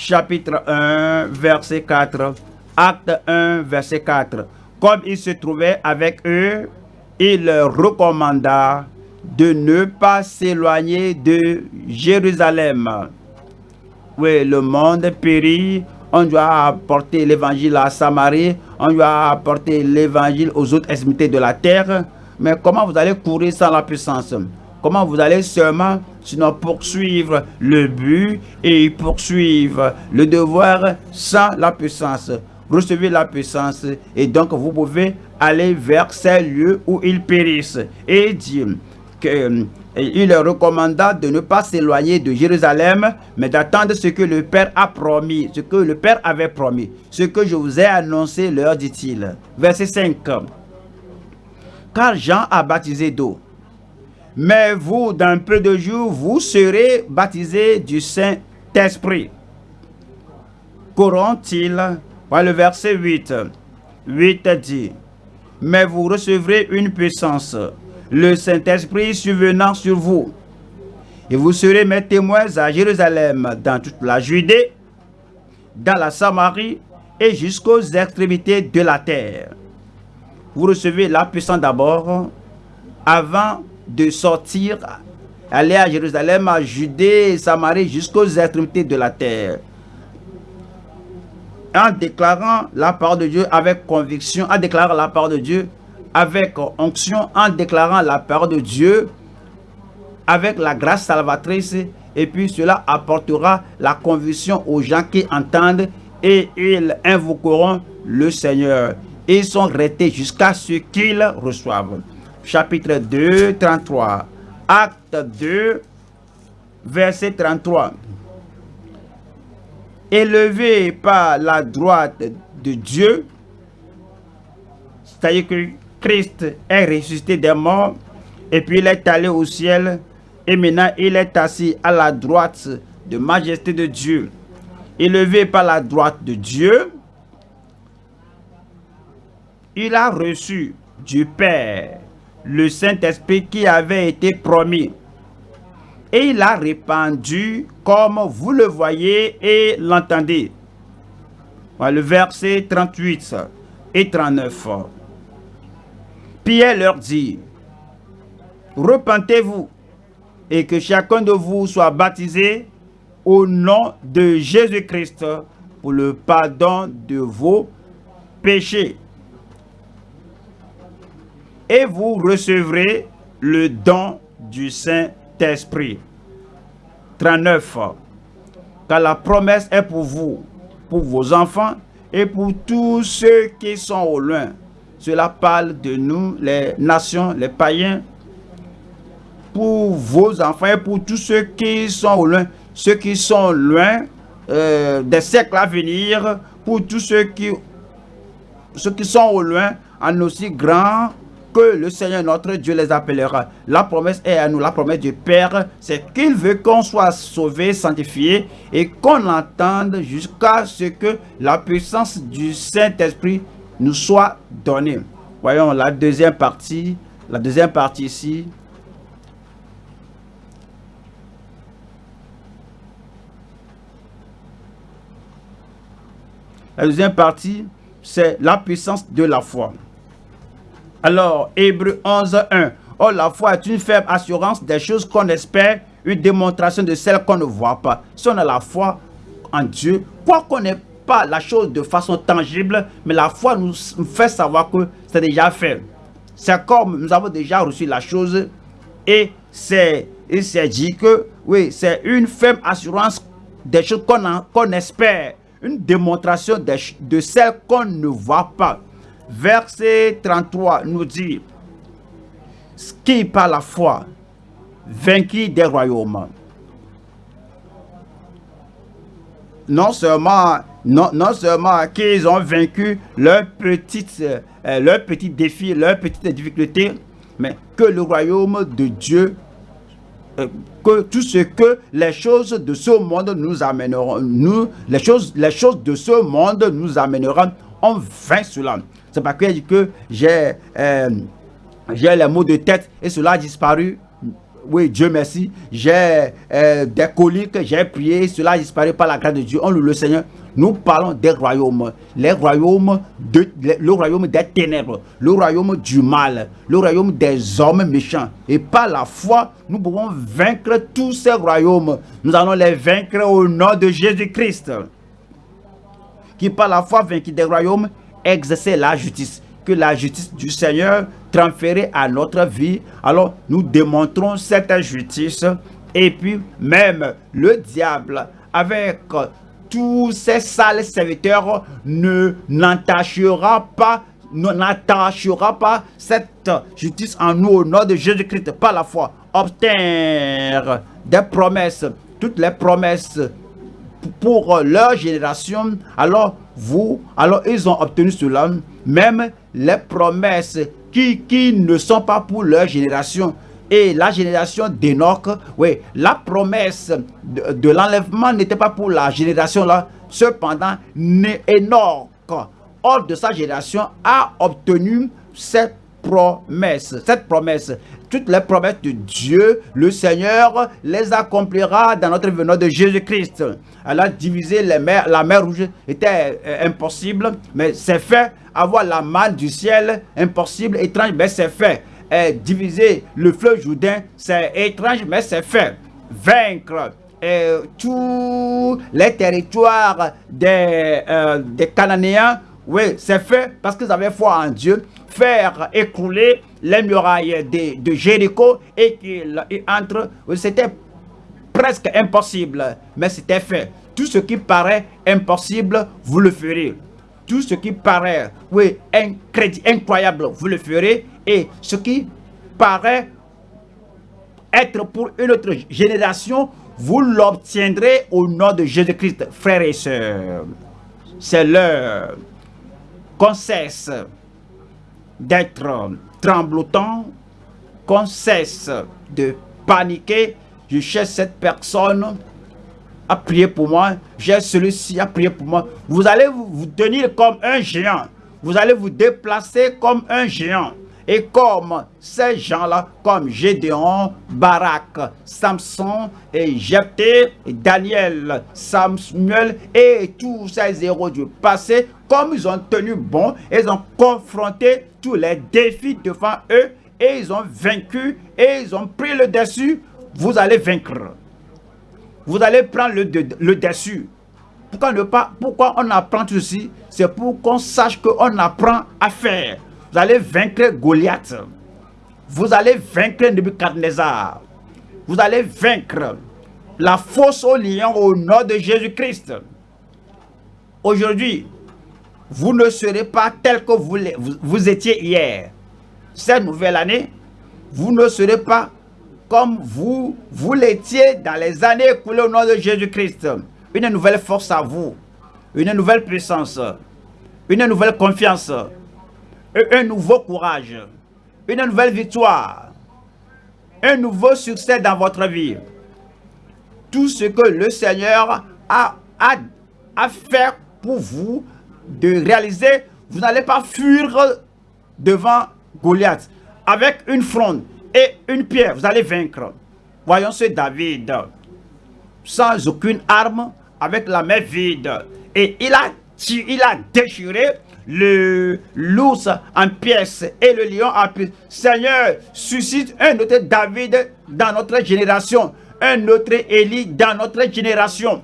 chapitre 1, verset 4. Acte 1, verset 4. Comme il se trouvait avec eux, il leur recommanda de ne pas s'éloigner de Jérusalem. Oui, le monde périt. On doit apporter l'évangile à Samarie. On doit apporter l'évangile aux autres extrémités de la terre. Mais comment vous allez courir sans la puissance? Comment vous allez seulement sinon poursuivre le but et poursuivre le devoir sans la puissance Recevez la puissance et donc vous pouvez aller vers ces lieux où ils périssent. Et dire qu'il leur recommanda de ne pas s'éloigner de Jérusalem, mais d'attendre ce que le Père a promis, ce que le Père avait promis. Ce que je vous ai annoncé, leur dit-il. Verset 5. Car Jean a baptisé d'eau. Mais vous, dans peu de jours, vous serez baptisés du Saint-Esprit. Qu'auront-ils Le verset 8. 8 dit, Mais vous recevrez une puissance le Saint-Esprit survenant sur vous. Et vous serez mes témoins à Jérusalem, dans toute la Judée, dans la Samarie et jusqu'aux extrémités de la terre. Vous recevez la puissance d'abord avant de sortir, aller à Jérusalem, à Judée et Samarie jusqu'aux extrémités de la terre. En déclarant la parole de Dieu avec conviction, en déclarant la parole de Dieu avec onction en déclarant la parole de Dieu avec la grâce salvatrice et puis cela apportera la conviction aux gens qui entendent et ils invoqueront le Seigneur. Ils sont restés jusqu'à ce qu'ils reçoivent. Chapitre 2, 33. Acte 2, verset 33. Élevé par la droite de Dieu, c'est-à-dire que Christ est ressuscité des morts et puis il est allé au ciel et maintenant il est assis à la droite de majesté de Dieu. Élevé par la droite de Dieu, il a reçu du Père le Saint-Esprit qui avait été promis. Et il a répandu comme vous le voyez et l'entendez. Le verset 38 et 39. Pierre leur dit, repentez-vous et que chacun de vous soit baptisé au nom de Jésus-Christ pour le pardon de vos péchés. Et vous recevrez le don du Saint-Esprit. 39. Car la promesse est pour vous, pour vos enfants et pour tous ceux qui sont au loin cela parle de nous, les nations, les païens. pour vos enfants et pour tous ceux qui sont loin, ceux qui sont loin euh, des siècles à venir, pour tous ceux qui, ceux qui sont au loin, en aussi grand que le Seigneur notre Dieu les appellera. La promesse est à nous, la promesse du Père, c'est qu'il veut qu'on soit sauvé, sanctifié et qu'on entende jusqu'à ce que la puissance du Saint-Esprit nous soit donnée. Voyons la deuxième partie, la deuxième partie ici. La deuxième partie, c'est la puissance de la foi. Alors, Hébreu 11, 1. Oh, la foi est une faible assurance des choses qu'on espère, une démonstration de celles qu'on ne voit pas. Si on a la foi en Dieu, quoi qu'on n'ait pas la chose de façon tangible, mais la foi nous fait savoir que c'est déjà fait. C'est comme nous avons déjà reçu la chose et c'est dit que, oui, c'est une faible assurance des choses qu'on espère, une démonstration de, de celles qu'on ne voit pas verset 33 nous dit, qui par la foi vaincu des royaumes? Non seulement, non, non seulement qu'ils ont vaincu leurs petites, euh, leur petit défi, leurs petites difficultés, mais que le royaume de Dieu, euh, que tout ce que les choses de ce monde nous amèneront, nous, les choses, les choses de ce monde nous amèneront, on vainc cela. C'est dit que j'ai euh, j'ai les mots de tête et cela a disparu. Oui, Dieu merci. J'ai euh, des coliques, j'ai prié, cela a disparu par la grâce de Dieu. On le Seigneur. Nous parlons des royaumes, les royaumes de, le royaume des ténèbres, le royaume du mal, le royaume des hommes méchants. Et par la foi, nous pouvons vaincre tous ces royaumes. Nous allons les vaincre au nom de Jésus-Christ. Qui par la foi vaincu des royaumes exercer la justice, que la justice du Seigneur transférée à notre vie. Alors, nous démontrons cette justice et puis même le diable avec tous ses sales serviteurs ne n'entachera pas n'attachera pas cette justice en nous au nom de Jésus-Christ par la foi. Obtenir des promesses, toutes les promesses pour leur génération, alors vous, alors ils ont obtenu cela, même les promesses qui, qui ne sont pas pour leur génération. Et la génération d'Enoch, oui, la promesse de, l'enlèvement n'était pas pour la génération là. Cependant, Enoch, hors de sa génération, a obtenu cette promesse. Cette promesse, toutes les promesses de Dieu, le Seigneur les accomplira dans notre venue de Jésus-Christ. Elle a divisé les la mer rouge était euh, impossible, mais c'est fait. Avoir la main du ciel, impossible, étrange, mais c'est fait. diviser le fleuve Jourdain, c'est étrange, mais c'est fait. Vaincre euh, tous les territoires des, euh, des Cananéens, oui, c'est fait parce qu'ils avaient foi en Dieu. Faire écrouler les murailles de, Jéricho et qu'ils entrent, c'était presque impossible, mais c'était fait. Tout ce qui paraît impossible, vous le ferez. Tout ce qui paraît, oui, incroyable, vous le ferez. Et ce qui paraît être pour une autre génération, vous l'obtiendrez au nom de Jésus-Christ, frères et sœurs. C'est l'heure qu'on d'être tremblotant, qu'on cesse de paniquer, je cherche cette personne à prier pour moi, j'ai celui-ci à prier pour moi. Vous allez vous tenir comme un géant. Vous allez vous déplacer comme un géant. Et comme ces gens-là, comme Gédéon, Barak, Samson, et Jephthé, Daniel, Samuel et tous ces héros du passé, comme ils ont tenu bon, ils ont confronté tous les défis devant eux et ils ont vaincu et ils ont pris le dessus vous allez vaincre. Vous allez prendre le, dessus. Pourquoi, ne pas, pourquoi on apprend ceci? C'est pour qu'on sache qu'on apprend à faire. Vous allez vaincre Goliath. Vous allez vaincre Nebuchadnezzar. Vous allez vaincre la fausse au lion au nom de Jésus-Christ. Aujourd'hui, vous ne serez pas tel que vous, vous, étiez hier. Cette nouvelle année, vous ne serez pas comme vous, vous l'étiez dans les années écoulées au nom de Jésus-Christ. Une nouvelle force à vous, une nouvelle puissance, une nouvelle confiance, un nouveau courage, une nouvelle victoire, un nouveau succès dans votre vie. Tout ce que le Seigneur a, a, a fait pour vous de réaliser, vous n'allez pas fuir devant Goliath. Avec une fronde et une pierre, vous allez vaincre. Voyons ce David, sans aucune arme, avec la main vide. Et il a, il a déchiré le l'ours en pièces et le lion en pièces. Seigneur, suscite un autre David dans notre génération, un autre Élie dans notre génération,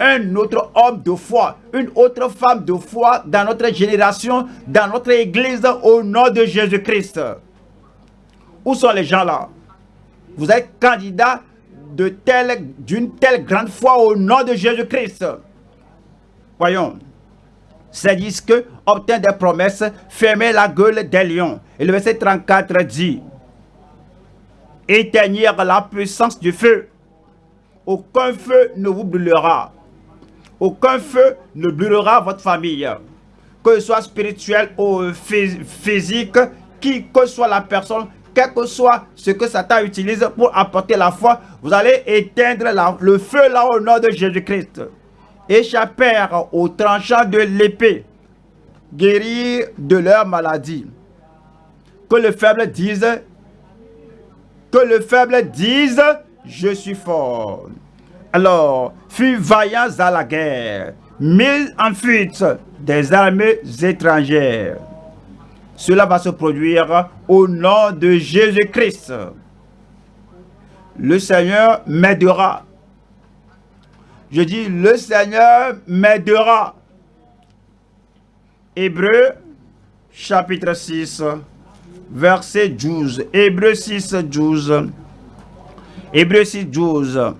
un autre homme de foi, une autre femme de foi dans notre génération, dans notre église, au nom de Jésus-Christ. Où sont les gens là? Vous êtes candidat d'une telle, grande foi au nom de Jésus-Christ. Voyons. C'est dit que obtient des promesses, fermez la gueule des lions. Et le verset 34 dit, éteignir la puissance du feu. Aucun feu ne vous brûlera. Aucun feu ne brûlera votre famille. Que ce soit spirituel ou physique, qui que soit la personne, quel que soit ce que Satan utilise pour apporter la foi, vous allez éteindre le feu là au nom de Jésus-Christ échappèrent au tranchant de l'épée, guérir de leur maladie. Que le faible dise, que le faible dise, je suis fort. Alors, fut vaillants à la guerre, mis en fuite des armées étrangères. Cela va se produire au nom de Jésus-Christ. Le Seigneur m'aidera je dis, le Seigneur m'aidera. Hébreu, chapitre 6, verset 12. Hébreu 6, 12. Hébreu 6, 12.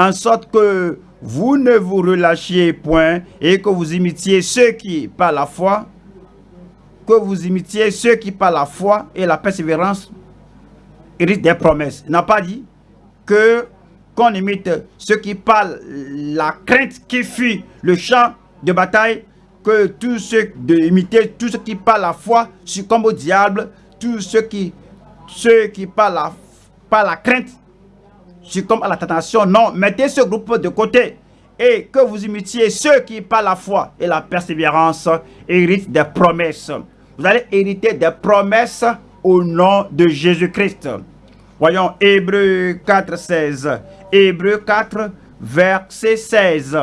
En sorte que vous ne vous relâchiez point et que vous imitiez ceux qui, par la foi, que vous imitiez ceux qui, par la foi et la persévérance, héritent des promesses. Il n'a pas dit que qu'on imite ceux qui parlent la crainte qui fuit le champ de bataille, que tous ceux de imiter tous ceux qui parlent la foi succombent au diable, tous ceux qui ceux qui la, par la crainte succombent à la tentation. Non, mettez ce groupe de côté et que vous imitiez ceux qui par la foi et la persévérance héritent des promesses. Vous allez hériter des promesses au nom de Jésus-Christ. Voyons Hébreu 4, 16. Hébreu 4, verset 16.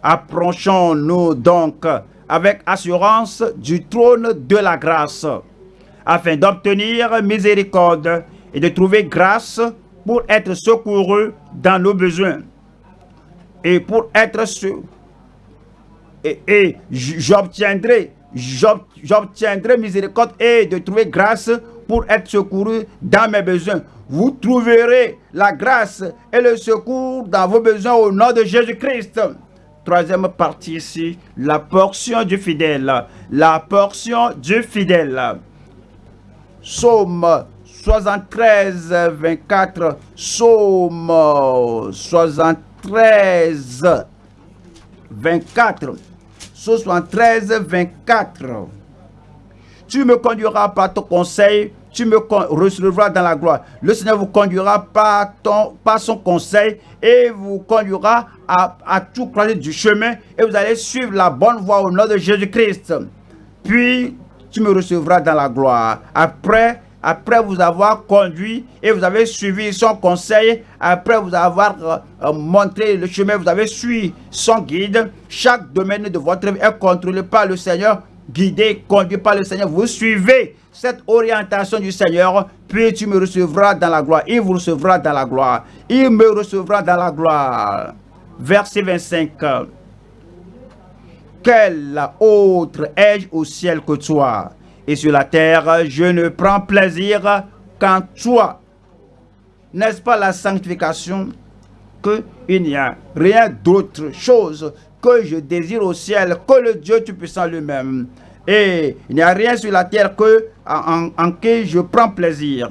Approchons-nous donc avec assurance du trône de la grâce, afin d'obtenir miséricorde et de trouver grâce pour être secouru dans nos besoins. Et pour être et, et j'obtiendrai j'obtiendrai miséricorde et de trouver grâce pour être secouru dans mes besoins. Vous trouverez la grâce et le secours dans vos besoins au nom de Jésus-Christ. Troisième partie ici, la portion du fidèle. La portion du fidèle. Psaume 73, 24. Psaume 73, 24. 73, 24. Tu me conduiras par ton conseil, tu me recevras dans la gloire. Le Seigneur vous conduira par, ton, son conseil et vous conduira à, à tout croiser du chemin et vous allez suivre la bonne voie au nom de Jésus-Christ. Puis, tu me recevras dans la gloire. Après, après vous avoir conduit et vous avez suivi son conseil, après vous avoir euh, euh, montré le chemin, vous avez suivi son guide, chaque domaine de votre vie est contrôlé par le Seigneur, guidé, conduit par le Seigneur. Vous suivez cette orientation du Seigneur, puis tu me recevras dans la gloire. Il vous recevra dans la gloire. Il me recevra dans la gloire. Verset 25. Quel autre ai-je au ciel que toi? Et sur la terre, je ne prends plaisir qu'en toi. N'est-ce pas la sanctification qu'il n'y a rien d'autre chose que je désire au ciel que le Dieu Tout-Puissant lui-même? Et il n'y a rien sur la terre que en, qui je prends plaisir.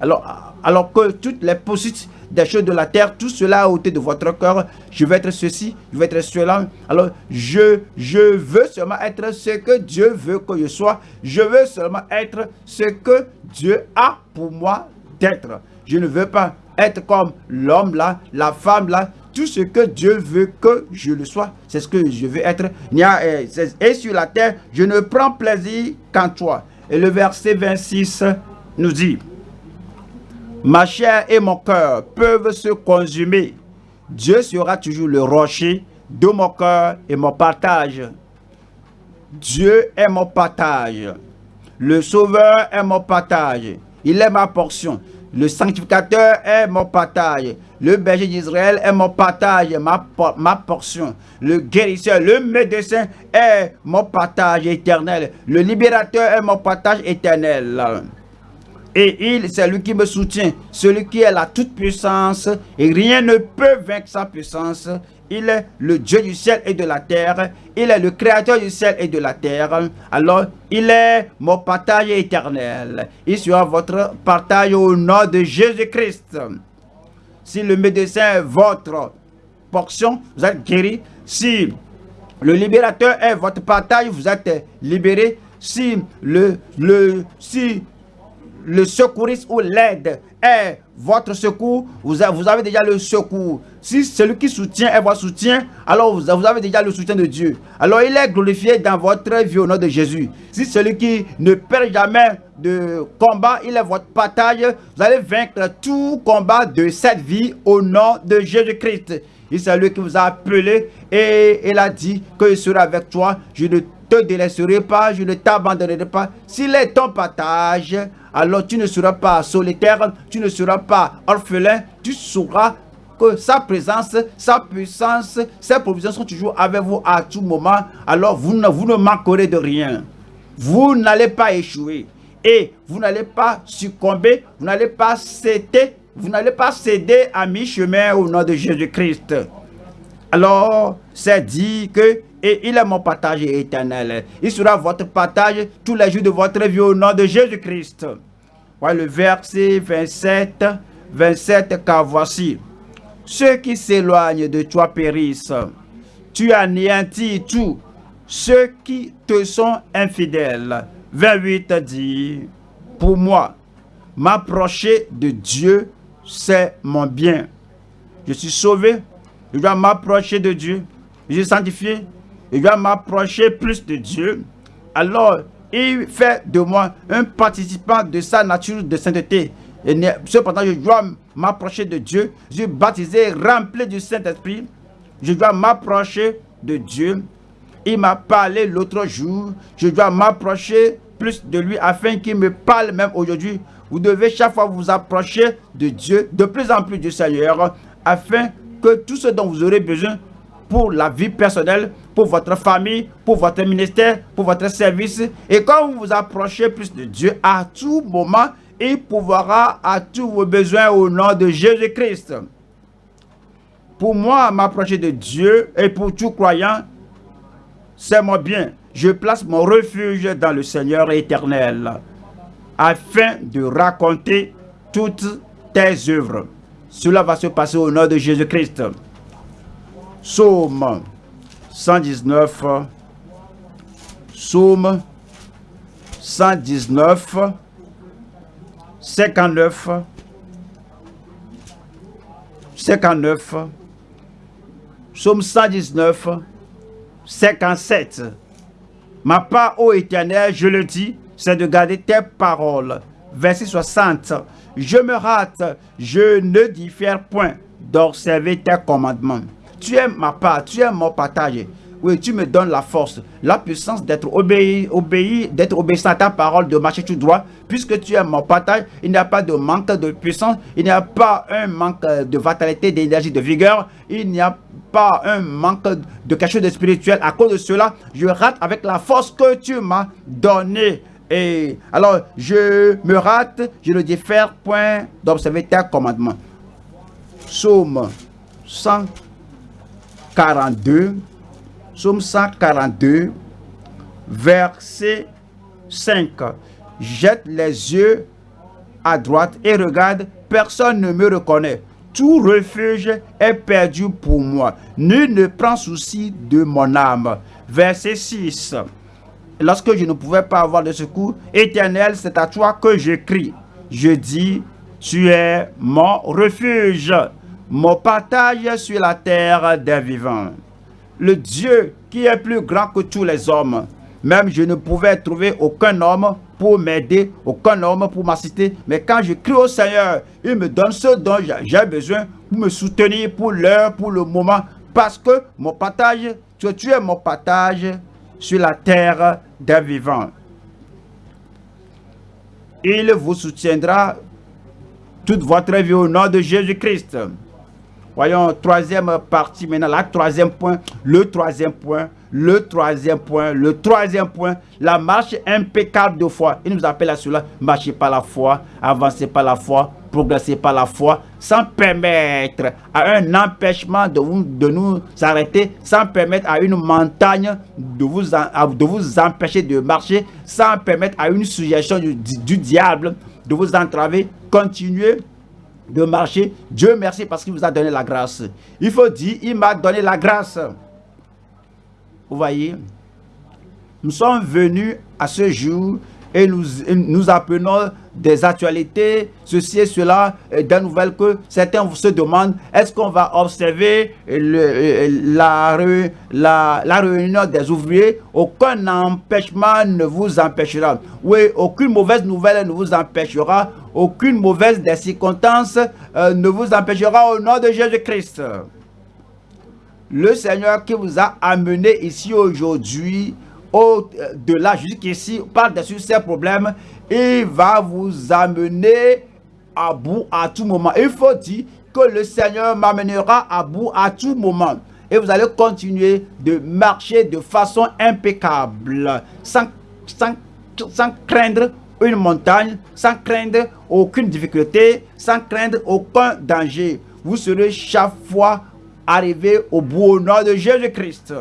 alors, alors que toutes les possibilités des choses de la terre, tout cela a ôté de votre cœur. Je vais être ceci, je vais être cela. Alors, je, je veux seulement être ce que Dieu veut que je sois. Je veux seulement être ce que Dieu a pour moi d'être. Je ne veux pas être comme l'homme là, la femme là, tout ce que Dieu veut que je le sois, c'est ce que je veux être. Euh, et sur la terre, je ne prends plaisir qu'en toi. Et le verset 26 nous dit, Ma chair et mon cœur peuvent se consumer. Dieu sera toujours le rocher de mon cœur et mon partage. Dieu est mon partage. Le Sauveur est mon partage. Il est ma portion. Le sanctificateur est mon partage. Le berger d'Israël est mon partage, ma, ma portion. Le guérisseur, le médecin est mon partage éternel. Le libérateur est mon partage éternel. Et il, c'est lui qui me soutient, celui qui est la toute puissance, et rien ne peut vaincre sa puissance. Il est le Dieu du ciel et de la terre. Il est le créateur du ciel et de la terre. Alors, il est mon partage éternel. Il sera votre partage au nom de Jésus-Christ. Si le médecin est votre portion, vous êtes guéri. Si le libérateur est votre partage, vous êtes libéré. Si le, le, si le secouriste ou l'aide est votre secours, vous avez, déjà le secours. Si celui qui soutient est votre soutien, alors vous, avez déjà le soutien de Dieu. Alors il est glorifié dans votre vie au nom de Jésus. Si celui qui ne perd jamais de combat, il est votre partage, vous allez vaincre tout combat de cette vie au nom de Jésus-Christ. Il c'est lui qui vous a appelé et il a dit qu'il sera avec toi. Je ne te délaisserai pas, je ne t'abandonnerai pas. S'il est ton partage, alors tu ne seras pas solitaire, tu ne seras pas orphelin, tu sauras que sa présence, sa puissance, ses provisions sont toujours avec vous à tout moment. Alors vous ne, vous ne manquerez de rien. Vous n'allez pas échouer. Et vous n'allez pas succomber, vous n'allez pas céder, vous n'allez pas céder à mi-chemin au nom de Jésus-Christ. Alors, c'est dit que et il est mon partage éternel. Il sera votre partage tous les jours de votre vie au nom de Jésus-Christ. Voilà le verset 27, 27, car voici, ceux qui s'éloignent de toi périssent. Tu anéantis tout ceux qui te sont infidèles. 28 dit, pour moi, m'approcher de Dieu, c'est mon bien. Je suis sauvé, je dois m'approcher de Dieu. Je suis sanctifié, je dois m'approcher plus de Dieu. Alors, il fait de moi un participant de sa nature de sainteté. Et cependant, je dois m'approcher de Dieu. Je suis baptisé, rempli du Saint-Esprit. Je dois m'approcher de Dieu. Il m'a parlé l'autre jour. Je dois m'approcher plus de lui afin qu'il me parle même aujourd'hui. Vous devez chaque fois vous approcher de Dieu, de plus en plus du Seigneur, afin que tout ce dont vous aurez besoin pour la vie personnelle, pour votre famille, pour votre ministère, pour votre service. Et quand vous vous approchez plus de Dieu, à tout moment, il pourra à tous vos besoins au nom de Jésus-Christ. Pour moi, m'approcher de Dieu et pour tout croyant, c'est mon bien. Je place mon refuge dans le Seigneur éternel afin de raconter toutes tes œuvres. Cela va se passer au nom de Jésus-Christ. Psaume 119. Psaume 119. 59. 59. Psaume 119. 57. Ma part, ô éternel, je le dis, c'est de garder tes paroles. Verset 60. Je me rate, je ne diffère point d'observer tes commandements. Tu es ma part, tu es mon partage. Oui, tu me donnes la force, la puissance d'être obéi, obéi, d'être obéissant à ta parole, de marcher tout droit. Puisque tu es mon partage, il n'y a pas de manque de puissance, il n'y a pas un manque de vitalité, d'énergie, de vigueur, il n'y a pas un manque de quelque chose de spirituel. À cause de cela, je rate avec la force que tu m'as donnée. Et alors, je me rate, je ne diffère point d'observer tes commandements. Psaume 100. 42, Psaume 142, verset 5. Jette les yeux à droite et regarde, personne ne me reconnaît. Tout refuge est perdu pour moi. Nul ne prend souci de mon âme. Verset 6. Lorsque je ne pouvais pas avoir de secours, éternel, c'est à toi que je crie. Je dis, tu es mon refuge, mon partage sur la terre des vivants. Le Dieu qui est plus grand que tous les hommes. Même je ne pouvais trouver aucun homme pour m'aider, aucun homme pour m'assister. Mais quand je crie au Seigneur, il me donne ce dont j'ai besoin pour me soutenir pour l'heure, pour le moment. Parce que mon partage, tu, tu es mon partage sur la terre des vivants. Il vous soutiendra toute votre vie au nom de Jésus-Christ. Voyons, troisième partie maintenant, la troisième point, le troisième point, le troisième point, le troisième point, la marche impeccable de foi. Il nous appelle à cela, marcher par la foi, avancer par la foi, progresser par la foi, sans permettre à un empêchement de, nous arrêter, sans permettre à une montagne de vous, de empêcher de marcher, sans permettre à une suggestion du diable de vous entraver, continuez de marcher. Dieu merci parce qu'il vous a donné la grâce. Il faut dire, il m'a donné la grâce. Vous voyez, nous sommes venus à ce jour et nous, nous apprenons des actualités, ceci et cela, des nouvelles que certains se demandent, est-ce qu'on va observer la, la, réunion des ouvriers? Aucun empêchement ne vous empêchera. Oui, aucune mauvaise nouvelle ne vous empêchera, aucune mauvaise des circonstances euh, ne vous empêchera au nom de Jésus-Christ. Le Seigneur qui vous a amené ici aujourd'hui, au-delà jusqu'ici, par-dessus ces problèmes, il va vous amener à bout à tout moment. Il faut dire que le Seigneur m'amènera à bout à tout moment. Et vous allez continuer de marcher de façon impeccable, sans, sans, sans craindre une montagne, sans craindre aucune difficulté, sans craindre aucun danger. Vous serez chaque fois arrivé au bout au nom de Jésus-Christ.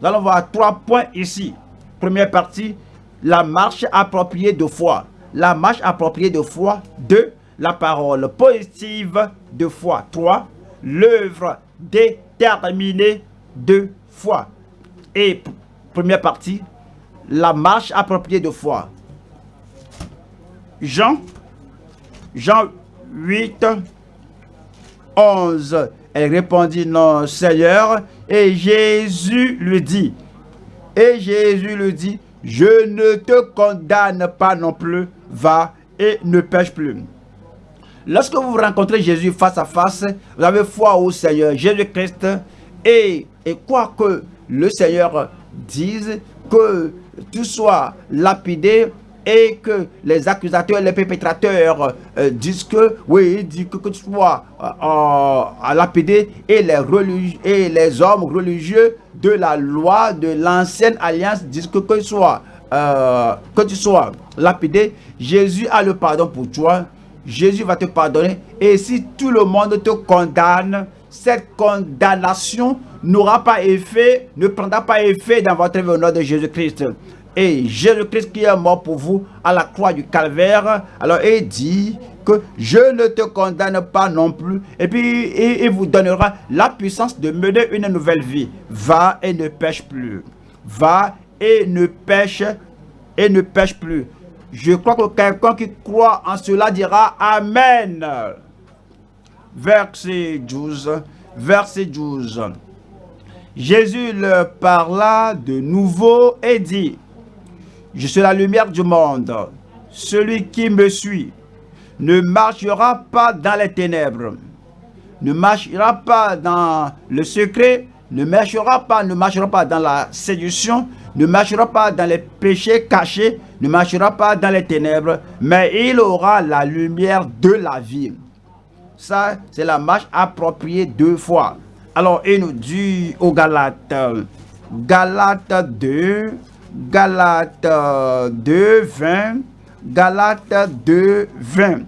Nous allons voir trois points ici. Première partie, la marche appropriée de foi. La marche appropriée de foi. Deux, la parole positive de foi. Trois, l'œuvre déterminée de foi. Et première partie, la marche appropriée de foi. Jean, Jean 8, 11. Elle répondit, non, Seigneur. Et Jésus lui dit, et Jésus lui dit, je ne te condamne pas non plus, va et ne pêche plus. Lorsque vous rencontrez Jésus face à face, vous avez foi au Seigneur Jésus-Christ et, et quoi que le Seigneur dise, que tu sois lapidé, et que les accusateurs, les perpétrateurs euh, disent que, oui, dit que, que tu sois euh, à lapidé et les, religieux, et les hommes religieux de la loi de l'ancienne alliance disent que, que, tu sois, euh, que tu sois lapidé, Jésus a le pardon pour toi, Jésus va te pardonner et si tout le monde te condamne, cette condamnation n'aura pas effet, ne prendra pas effet dans votre vie au nom de Jésus-Christ. Et Jésus-Christ qui est mort pour vous à la croix du calvaire, alors il dit que je ne te condamne pas non plus. Et puis il, vous donnera la puissance de mener une nouvelle vie. Va et ne pêche plus. Va et ne pêche et ne pêche plus. Je crois que quelqu'un qui croit en cela dira Amen. Verset 12. Verset 12. Jésus leur parla de nouveau et dit je suis la lumière du monde. Celui qui me suit ne marchera pas dans les ténèbres, ne marchera pas dans le secret, ne marchera pas, ne marchera pas dans la séduction, ne marchera pas dans les péchés cachés, ne marchera pas dans les ténèbres, mais il aura la lumière de la vie. Ça, c'est la marche appropriée deux fois. Alors, il nous dit aux Galates, Galates 2, Galates 2, 20. Galates 2, 20.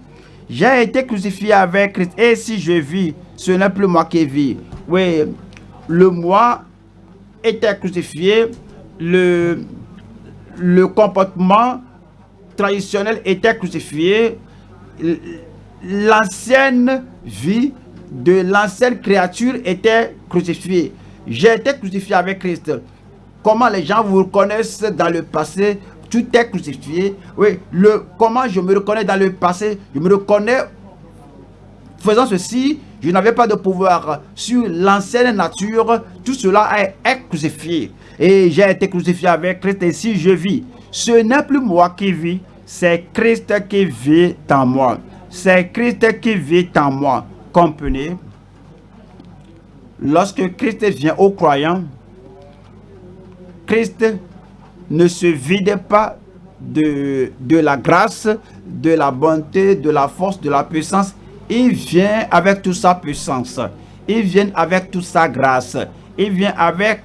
J'ai été crucifié avec Christ. Et si je vis, ce n'est plus moi qui vis. Oui, le moi était crucifié. Le, le comportement traditionnel était crucifié. l'ancienne vie de l'ancienne créature était crucifiée. J'ai été crucifié avec Christ. Comment les gens vous reconnaissent dans le passé, tout est crucifié. Oui, le, comment je me reconnais dans le passé, je me reconnais faisant ceci, je n'avais pas de pouvoir sur l'ancienne nature, tout cela est, crucifié. Et j'ai été crucifié avec Christ et si je vis, ce n'est plus moi qui vis, c'est Christ qui vit en moi. C'est Christ qui vit en moi. Comprenez? Lorsque Christ vient aux croyants, Christ ne se vide pas de, de la grâce, de la bonté, de la force, de la puissance. Il vient avec toute sa puissance. Il vient avec toute sa grâce. Il vient avec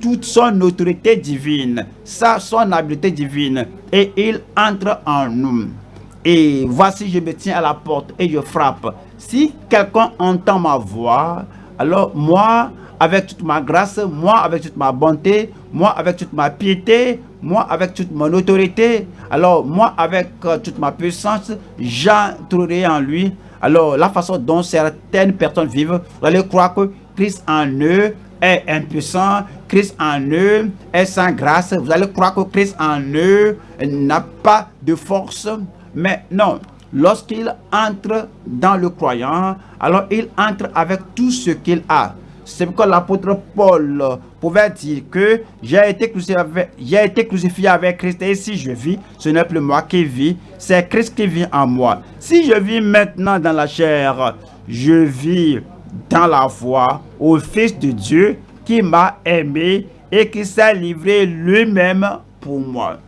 toute son autorité divine, sa, son habileté divine. Et il entre en nous. Et voici, je me tiens à la porte et je frappe. Si quelqu'un entend ma voix, alors moi, avec toute ma grâce, moi, avec toute ma bonté, moi, avec toute ma piété, moi, avec toute mon autorité, alors moi, avec euh, toute ma puissance, j'entrerai en lui. Alors, la façon dont certaines personnes vivent, vous allez croire que Christ en eux est impuissant, Christ en eux est sans grâce. Vous allez croire que Christ en eux n'a pas de force. Mais non, lorsqu'il entre dans le croyant, alors il entre avec tout ce qu'il a. C'est pourquoi l'apôtre Paul pouvait dire que j'ai été, été crucifié avec Christ et si je vis, ce n'est plus moi qui vis, c'est Christ qui vit en moi. Si je vis maintenant dans la chair, je vis dans la foi au Fils de Dieu qui m'a aimé et qui s'est livré lui-même pour moi.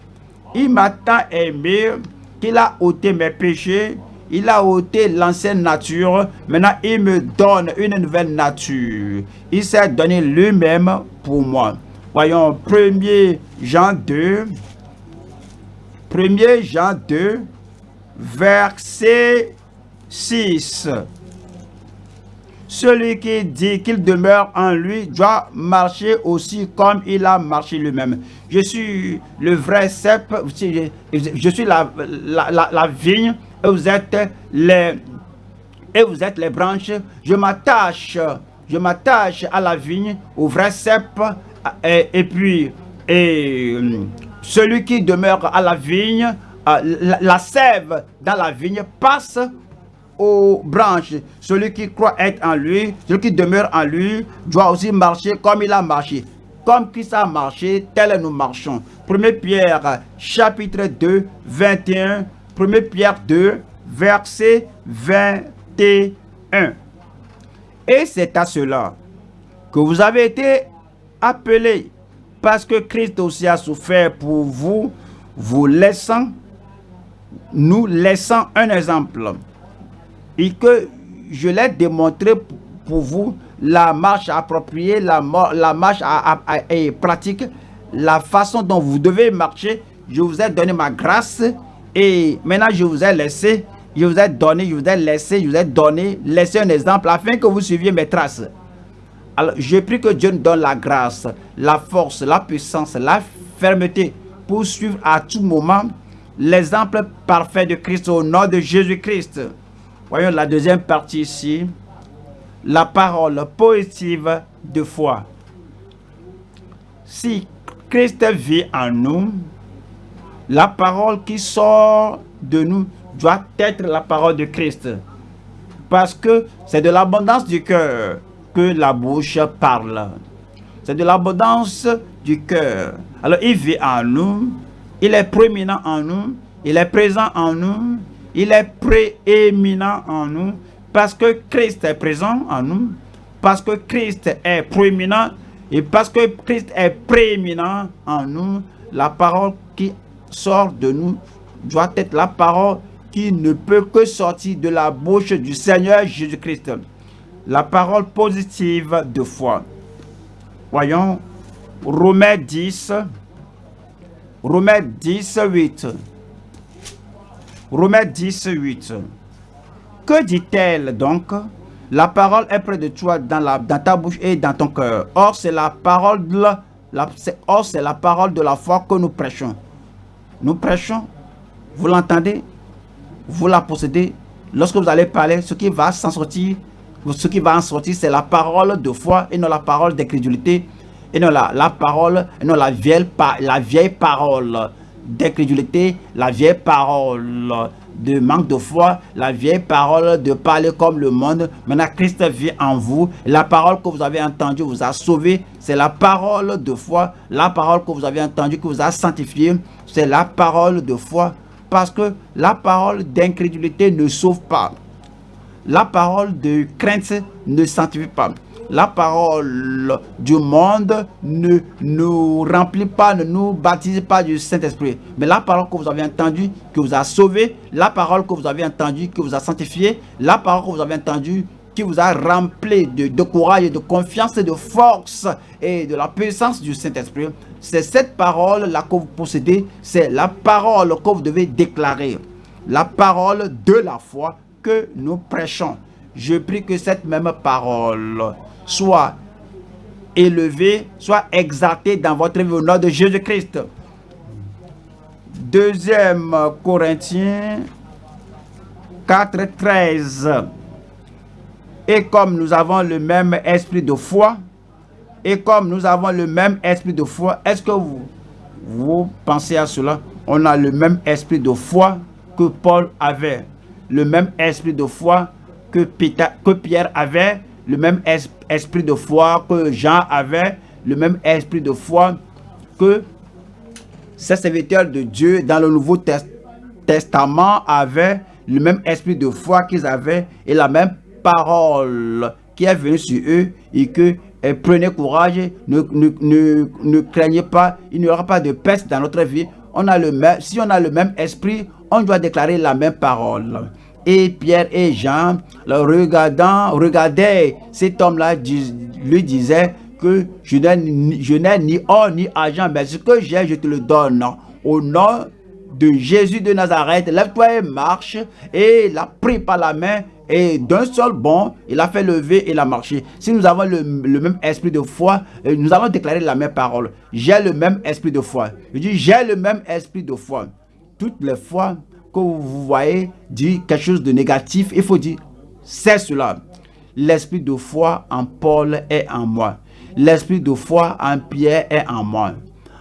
Il m'a tant aimé qu'il a ôté mes péchés, il a ôté l'ancienne nature, maintenant il me donne une nouvelle nature. Il s'est donné lui-même pour moi. Voyons 1er Jean 2, 1er Jean 2, verset 6. Celui qui dit qu'il demeure en lui doit marcher aussi comme il a marché lui-même. Je suis le vrai cep, je suis la, la, vigne et vous êtes les, et vous êtes les branches. Je m'attache, je m'attache à la vigne, au vrai cep, et, puis et, celui qui demeure à la vigne, la, la sève dans la vigne passe aux branches. Celui qui croit être en lui, celui qui demeure en lui, doit aussi marcher comme il a marché. Comme Christ a marché, tel nous marchons. 1 Pierre, chapitre 2, 21. 1 Pierre 2, verset 21. Et c'est à cela que vous avez été appelés, parce que Christ aussi a souffert pour vous, vous laissant, nous laissant un exemple et que je l'ai démontré pour vous la marche appropriée, la, marche à, pratique, la façon dont vous devez marcher. Je vous ai donné ma grâce et maintenant je vous ai laissé, je vous ai donné, je vous ai laissé, je vous ai donné, laissé un exemple afin que vous suiviez mes traces. Alors, je prie que Dieu nous donne la grâce, la force, la puissance, la fermeté pour suivre à tout moment l'exemple parfait de Christ au nom de Jésus-Christ. Voyons la deuxième partie ici. La parole positive de foi. Si Christ vit en nous, la parole qui sort de nous doit être la parole de Christ. Parce que c'est de l'abondance du cœur que la bouche parle. C'est de l'abondance du cœur. Alors il vit en nous, il est prééminent en nous, il est présent en nous, il est prééminent en nous parce que Christ est présent en nous, parce que Christ est prééminent et parce que Christ est prééminent en nous, la parole qui sort de nous doit être la parole qui ne peut que sortir de la bouche du Seigneur Jésus-Christ. La parole positive de foi. Voyons, Romains 10, Romains 10, 8. Romains 10, 8. Que dit-elle donc? La parole est près de toi dans, ta bouche et dans ton cœur. Or, c'est la parole de la, or, c'est la parole de la foi que nous prêchons. Nous prêchons, vous l'entendez vous la possédez. Lorsque vous allez parler, ce qui va s'en sortir, ce qui va en sortir, c'est la parole de foi et non la parole d'incrédulité et non la, la parole, et non la vieille, la vieille parole d'incrédulité, la vieille parole de manque de foi, la vieille parole de parler comme le monde. Maintenant, Christ vit en vous. La parole que vous avez entendue vous a sauvé. C'est la parole de foi. La parole que vous avez entendue qui vous a sanctifié. C'est la parole de foi. Parce que la parole d'incrédulité ne sauve pas. La parole de crainte ne sanctifie pas la parole du monde ne nous remplit pas, ne nous baptise pas du Saint-Esprit. Mais la parole que vous avez entendue, qui vous a sauvé, la parole que vous avez entendue, qui vous a sanctifié, la parole que vous avez entendue, qui vous a rempli de, de courage, de confiance, et de force et de la puissance du Saint-Esprit. C'est cette parole-là que vous possédez, c'est la parole que vous devez déclarer. La parole de la foi que nous prêchons. Je prie que cette même parole soit élevé, soit exalté dans votre vie au nom de Jésus-Christ. Deuxième Corinthiens 4, 13. Et comme nous avons le même esprit de foi, et comme nous avons le même esprit de foi, est-ce que vous, pensez à cela? On a le même esprit de foi que Paul avait, le même esprit de foi que Pierre avait, le même esprit de foi que Jean avait, le même esprit de foi que ces serviteurs de Dieu dans le Nouveau Testament avaient, le même esprit de foi qu'ils avaient et la même parole qui est venue sur eux et que prenez courage, ne, ne, ne, craignez pas, il n'y aura pas de peste dans notre vie. On a le même, si on a le même esprit, on doit déclarer la même parole. Et Pierre et Jean, le regardant, regardaient cet homme-là, lui disait que je n'ai ni or ni argent, mais ce que j'ai, je te le donne. Au nom de Jésus de Nazareth, lève-toi et marche. Et il a pris par la main et d'un seul bond, il a fait lever et il a marché. Si nous avons le, même esprit de foi, euh, nous allons déclarer la même parole. J'ai le même esprit de foi. Je dis, j'ai le même esprit de foi. Toutes les fois vous voyez dit quelque chose de négatif, il faut dire, c'est cela. L'esprit de foi en Paul est en moi. L'esprit de foi en Pierre est en moi.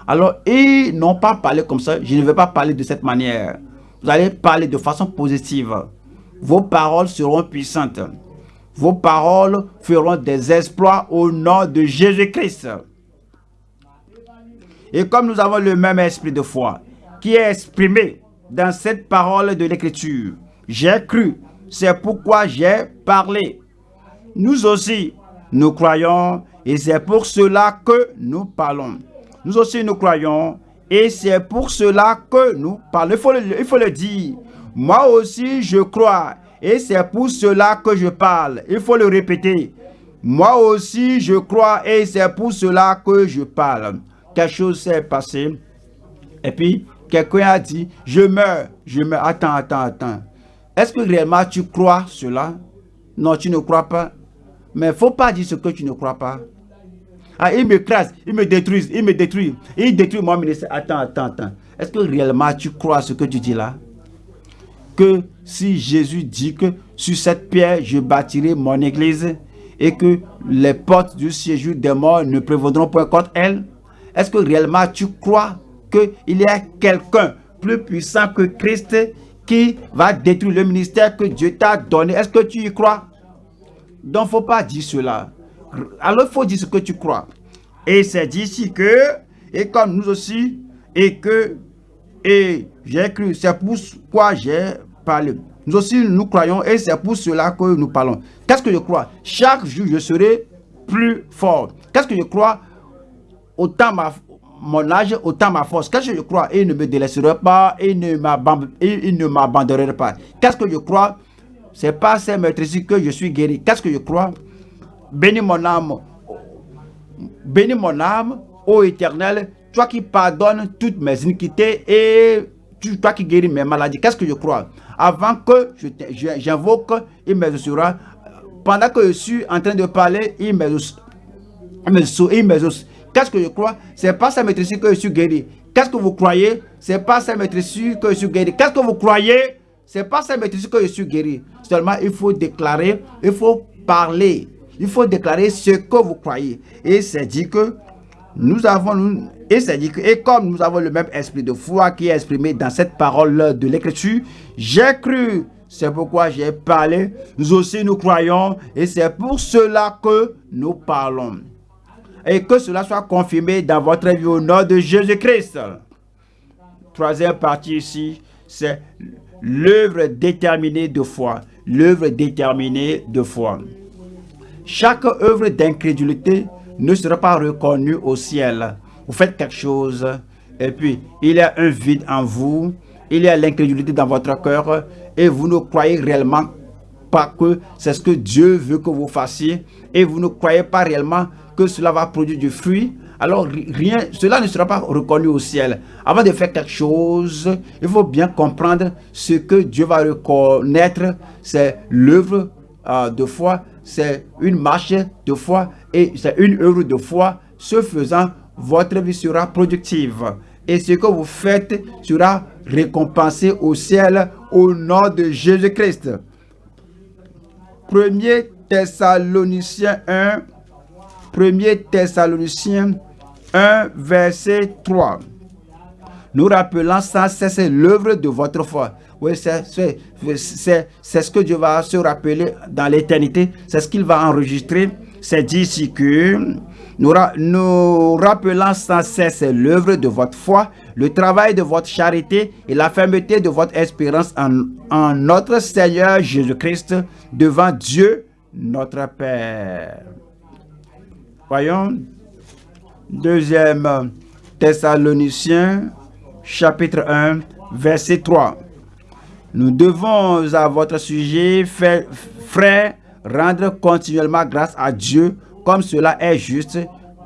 Alors, ils n'ont pas parlé comme ça. Je ne vais pas parler de cette manière. Vous allez parler de façon positive. Vos paroles seront puissantes. Vos paroles feront des exploits au nom de Jésus-Christ. Et comme nous avons le même esprit de foi qui est exprimé dans cette parole de l'écriture. J'ai cru, c'est pourquoi j'ai parlé. Nous aussi, nous croyons et c'est pour cela que nous parlons. Nous aussi, nous croyons et c'est pour cela que nous parlons. Il faut, le, dire. Moi aussi, je crois et c'est pour cela que je parle. Il faut le répéter. Moi aussi, je crois et c'est pour cela que je parle. Quelque chose s'est passé. Et puis, Quelqu'un a dit, je meurs, je meurs. Attends, attends, attends. Est-ce que réellement tu crois cela? Non, tu ne crois pas. Mais il ne faut pas dire ce que tu ne crois pas. Ah, il me crasse, il me détruit, il me détruit. Il détruit mon ministère. Attends, attends, attends. Est-ce que réellement tu crois ce que tu dis là? Que si Jésus dit que sur cette pierre, je bâtirai mon église et que les portes du séjour des morts ne prévaudront point contre elle, est-ce que réellement tu crois il y a quelqu'un plus puissant que Christ qui va détruire le ministère que Dieu t'a donné. Est-ce que tu y crois? Donc, faut pas dire cela. Alors, il faut dire ce que tu crois. Et c'est d'ici que, et comme nous aussi, et que, et j'ai cru, c'est pour quoi j'ai parlé. Nous aussi, nous croyons, et c'est pour cela que nous parlons. Qu'est-ce que je crois? Chaque jour, je serai plus fort. Qu'est-ce que je crois? Autant ma, mon âge, autant ma force. Qu'est-ce que je crois? Il ne me délaissera pas, il ne m'abandonnera pas. Qu'est-ce que je crois? C'est pas ces maîtrises que je suis guéri. Qu'est-ce que je crois? Bénis mon âme. Bénis mon âme, ô éternel, toi qui pardonnes toutes mes iniquités et toi qui guéris mes maladies. Qu'est-ce que je crois? Avant que j'invoque, il me sera. Pendant que je suis en train de parler, il me, il me, il Qu'est-ce que je crois? C'est pas sa maîtrise que je suis guéri. Qu'est-ce que vous croyez? C'est pas sa maîtrise que je suis guéri. Qu'est-ce que vous croyez? C'est pas ça maîtrise que je suis guéri. Seulement, il faut déclarer, il faut parler. Il faut déclarer ce que vous croyez. Et c'est dit que nous avons, et c'est dit que, et comme nous avons le même esprit de foi qui est exprimé dans cette parole de l'écriture, j'ai cru, c'est pourquoi j'ai parlé, nous aussi nous croyons, et c'est pour cela que nous parlons. Et que cela soit confirmé dans votre vie au nom de Jésus-Christ. Troisième partie ici, c'est l'œuvre déterminée de foi. L'œuvre déterminée de foi. Chaque œuvre d'incrédulité ne sera pas reconnue au ciel. Vous faites quelque chose et puis il y a un vide en vous, il y a l'incrédulité dans votre cœur et vous ne croyez réellement pas que c'est ce que Dieu veut que vous fassiez et vous ne croyez pas réellement que cela va produire du fruit, alors rien, cela ne sera pas reconnu au ciel. Avant de faire quelque chose, il faut bien comprendre ce que Dieu va reconnaître, c'est l'œuvre euh, de foi, c'est une marche de foi et c'est une œuvre de foi. Ce faisant, votre vie sera productive et ce que vous faites sera récompensé au ciel au nom de Jésus-Christ. 1 Thessaloniciens 1, 1 Thessaloniciens 1, verset 3. Nous rappelons sans cesse l'œuvre de votre foi. Oui, c'est ce que Dieu va se rappeler dans l'éternité. C'est ce qu'il va enregistrer. C'est dit ici que nous, nous rappelons sans cesse l'œuvre de votre foi, le travail de votre charité et la fermeté de votre espérance en, en notre Seigneur Jésus-Christ devant Dieu notre Père. Voyons, deuxième Thessaloniciens, chapitre 1, verset 3. Nous devons à votre sujet, frère, rendre continuellement grâce à Dieu comme cela est juste,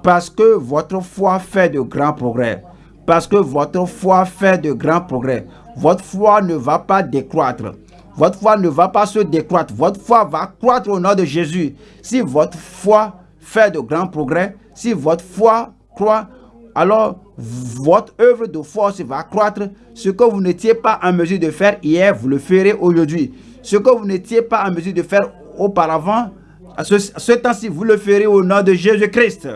parce que votre foi fait de grands progrès. Parce que votre foi fait de grands progrès. Votre foi ne va pas décroître. Votre foi ne va pas se décroître. Votre foi va croître au nom de Jésus. Si votre foi fait de grands progrès, si votre foi croît, alors votre œuvre de force va croître. Ce que vous n'étiez pas en mesure de faire hier, vous le ferez aujourd'hui. Ce que vous n'étiez pas en mesure de faire auparavant, ce, temps-ci, vous le ferez au nom de Jésus-Christ.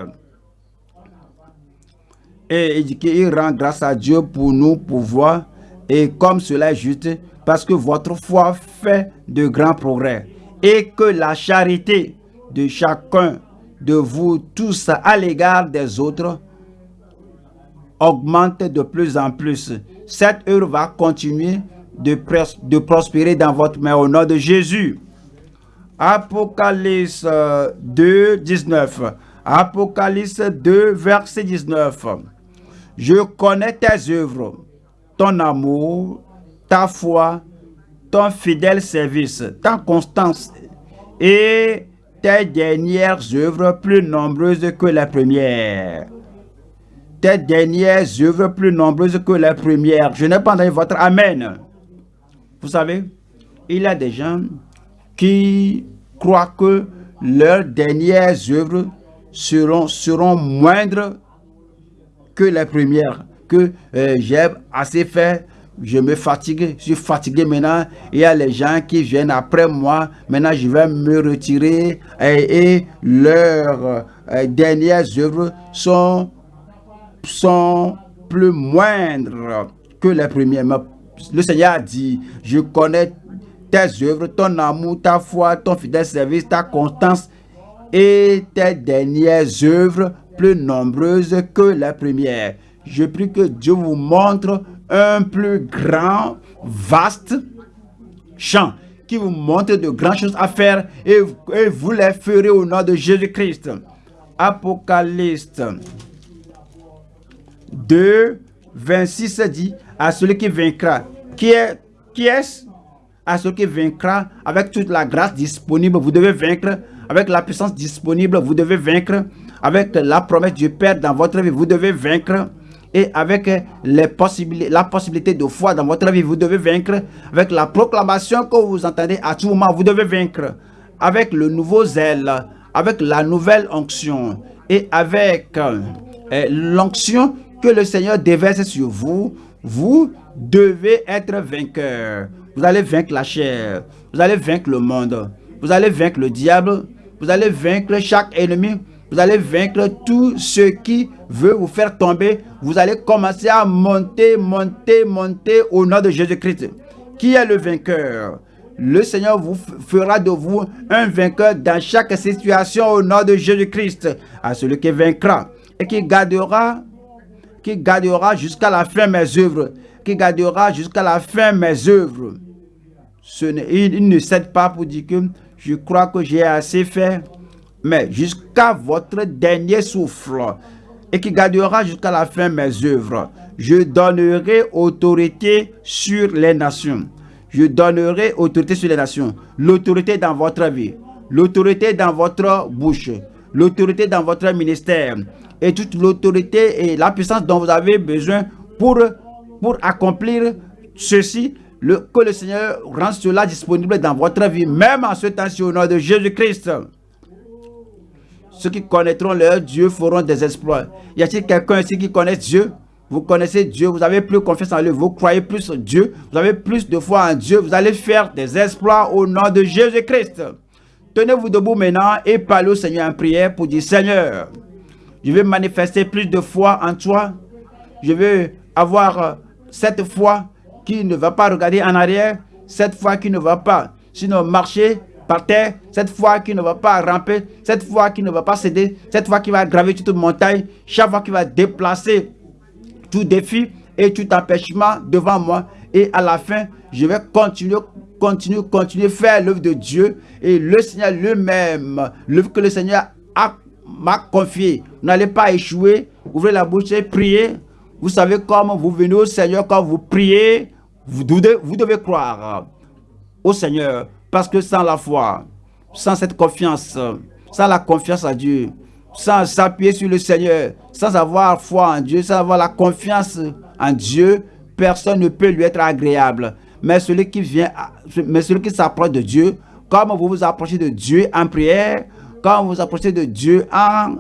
Et il rend grâce à Dieu pour nous pouvoir, et comme cela est juste, parce que votre foi fait de grands progrès, et que la charité de chacun de vous tous à l'égard des autres augmente de plus en plus. Cette œuvre va continuer de, prospérer dans votre main au nom de Jésus. Apocalypse 2, 19. Apocalypse 2, verset 19. Je connais tes œuvres, ton amour, ta foi, ton fidèle service, ta constance et tes dernières œuvres plus nombreuses que les premières tes dernières œuvres plus nombreuses que les premières. Je n'ai pas entendu votre Amen. Vous savez, il y a des gens qui croient que leurs dernières œuvres seront, seront moindres que les premières. Que euh, j'ai assez fait, je me fatigue, je suis fatigué maintenant. Il y a les gens qui viennent après moi. Maintenant, je vais me retirer et, leurs euh, dernières œuvres sont sont plus moindres que les premières. Le Seigneur a dit, je connais tes œuvres, ton amour, ta foi, ton fidèle service, ta constance et tes dernières œuvres plus nombreuses que les premières. Je prie que Dieu vous montre un plus grand, vaste champ qui vous montre de grandes choses à faire et, et vous les ferez au nom de Jésus-Christ. Apocalypse 2, 26 dit, à celui qui vaincra. Qui est qui est À celui qui vaincra avec toute la grâce disponible, vous devez vaincre. Avec la puissance disponible, vous devez vaincre. Avec la promesse du Père dans votre vie, vous devez vaincre. Et avec les possibilités, la possibilité de foi dans votre vie, vous devez vaincre. Avec la proclamation que vous entendez à tout moment, vous devez vaincre. Avec le nouveau zèle, avec la nouvelle onction et avec euh, l'onction que le Seigneur déverse sur vous, vous devez être vainqueur. Vous allez vaincre la chair. Vous allez vaincre le monde. Vous allez vaincre le diable. Vous allez vaincre chaque ennemi. Vous allez vaincre tout ce qui veut vous faire tomber. Vous allez commencer à monter, monter, monter au nom de Jésus-Christ. Qui est le vainqueur? Le Seigneur vous fera de vous un vainqueur dans chaque situation au nom de Jésus-Christ. À celui qui vaincra et qui gardera, qui gardera jusqu'à la fin mes œuvres. Qui gardera jusqu'à la fin mes œuvres. Ce il ne cède pas pour dire que je crois que j'ai assez fait mais jusqu'à votre dernier souffle, et qui gardera jusqu'à la fin mes œuvres. Je donnerai autorité sur les nations. Je donnerai autorité sur les nations. L'autorité dans votre vie. L'autorité dans votre bouche. L'autorité dans votre ministère. Et toute l'autorité et la puissance dont vous avez besoin pour, pour accomplir ceci. Que le Seigneur rend cela disponible dans votre vie. Même en ce temps-ci au nom de Jésus-Christ. Ceux qui connaîtront leur Dieu feront des exploits. Y a-t-il quelqu'un ici qui connaît Dieu? Vous connaissez Dieu, vous avez plus confiance en lui, vous croyez plus en Dieu, vous avez plus de foi en Dieu, vous allez faire des exploits au nom de Jésus-Christ. Tenez-vous debout maintenant et parlez au Seigneur en prière pour dire Seigneur, je vais manifester plus de foi en toi. Je veux avoir cette foi qui ne va pas regarder en arrière, cette foi qui ne va pas sinon marcher cette foi qui ne va pas ramper, cette foi qui ne va pas céder, cette foi qui va graver toute montagne, chaque fois qui va déplacer tout défi et tout empêchement devant moi. Et à la fin, je vais continuer, continuer, continuer faire l'œuvre de Dieu. Et le Seigneur lui-même, l'œuvre que le Seigneur m'a confié, vous n'allez pas échouer. Ouvrez la bouche et priez. Vous savez comment vous venez au Seigneur quand vous priez. Vous devez croire au Seigneur. Parce que sans la foi, sans cette confiance, sans la confiance à Dieu, sans s'appuyer sur le Seigneur, sans avoir foi en Dieu, sans avoir la confiance en Dieu, personne ne peut lui être agréable. Mais celui qui vient, mais celui qui s'approche de Dieu, comme vous vous approchez de Dieu en prière, quand vous vous approchez de Dieu en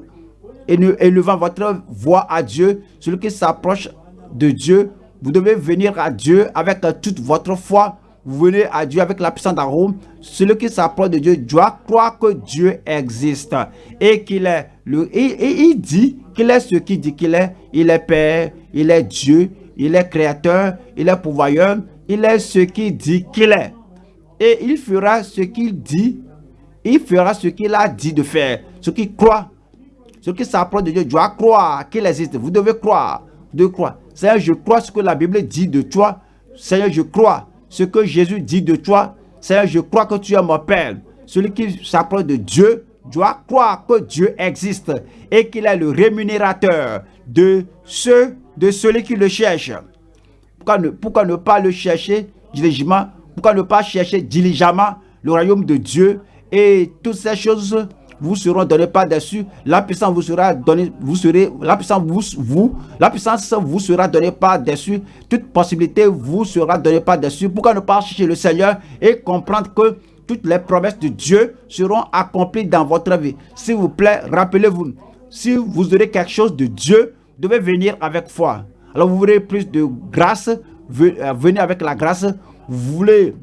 élevant votre voix à Dieu, celui qui s'approche de Dieu, vous devez venir à Dieu avec toute votre foi, vous venez à Dieu avec la puissance d'arôme, celui qui s'approche de Dieu doit croire que Dieu existe et qu'il est le et, il dit qu'il est ce qu'il dit qu'il est. Il est Père, il est Dieu, il est créateur, il est pourvoyeur, il est ce qu'il dit qu'il est. Et il fera ce qu'il dit, il fera ce qu'il a dit de faire. Ce qui croit, ce qui s'approche de Dieu doit croire qu'il existe. Vous devez croire, de croire. Seigneur, je crois ce que la Bible dit de toi. Seigneur, je crois ce que Jésus dit de toi, c'est je crois que tu es mon Père. Celui qui s'approche de Dieu doit croire que Dieu existe et qu'il est le rémunérateur de ceux, de celui qui le cherche. Pourquoi ne, pourquoi ne pas le chercher diligemment? Pourquoi ne pas chercher diligemment le royaume de Dieu et toutes ces choses vous seront donnés par-dessus. La puissance vous sera donnée, vous serez, la puissance vous, vous, la puissance sera donnée par-dessus. Toute possibilité vous sera donnée par-dessus. Pourquoi ne pas chercher le Seigneur et comprendre que toutes les promesses de Dieu seront accomplies dans votre vie? S'il vous plaît, rappelez-vous, si vous aurez quelque chose de Dieu, vous devez venir avec foi. Alors vous voulez plus de grâce, euh, venez avec la grâce. Vous voulez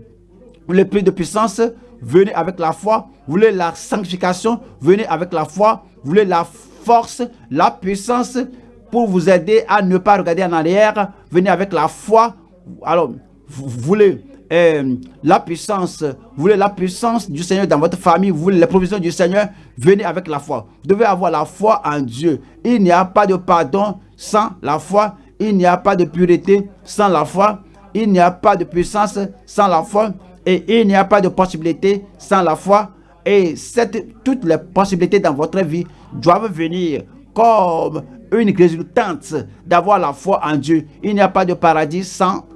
plus de puissance, venez avec la foi. Vous voulez la sanctification, venez avec la foi. Vous voulez la force, la puissance pour vous aider à ne pas regarder en arrière? Venez avec la foi. Alors, vous voulez euh, la puissance, vous voulez la puissance du Seigneur dans votre famille, vous voulez les provisions du Seigneur, venez avec la foi. Vous devez avoir la foi en Dieu. Il n'y a pas de pardon sans la foi. Il n'y a pas de pureté sans la foi. Il n'y a pas de puissance sans la foi. Et il n'y a pas de possibilité sans la foi. Et toutes les possibilités dans votre vie doivent venir comme une résultante d'avoir la foi en Dieu. Il n'y a pas de paradis sans,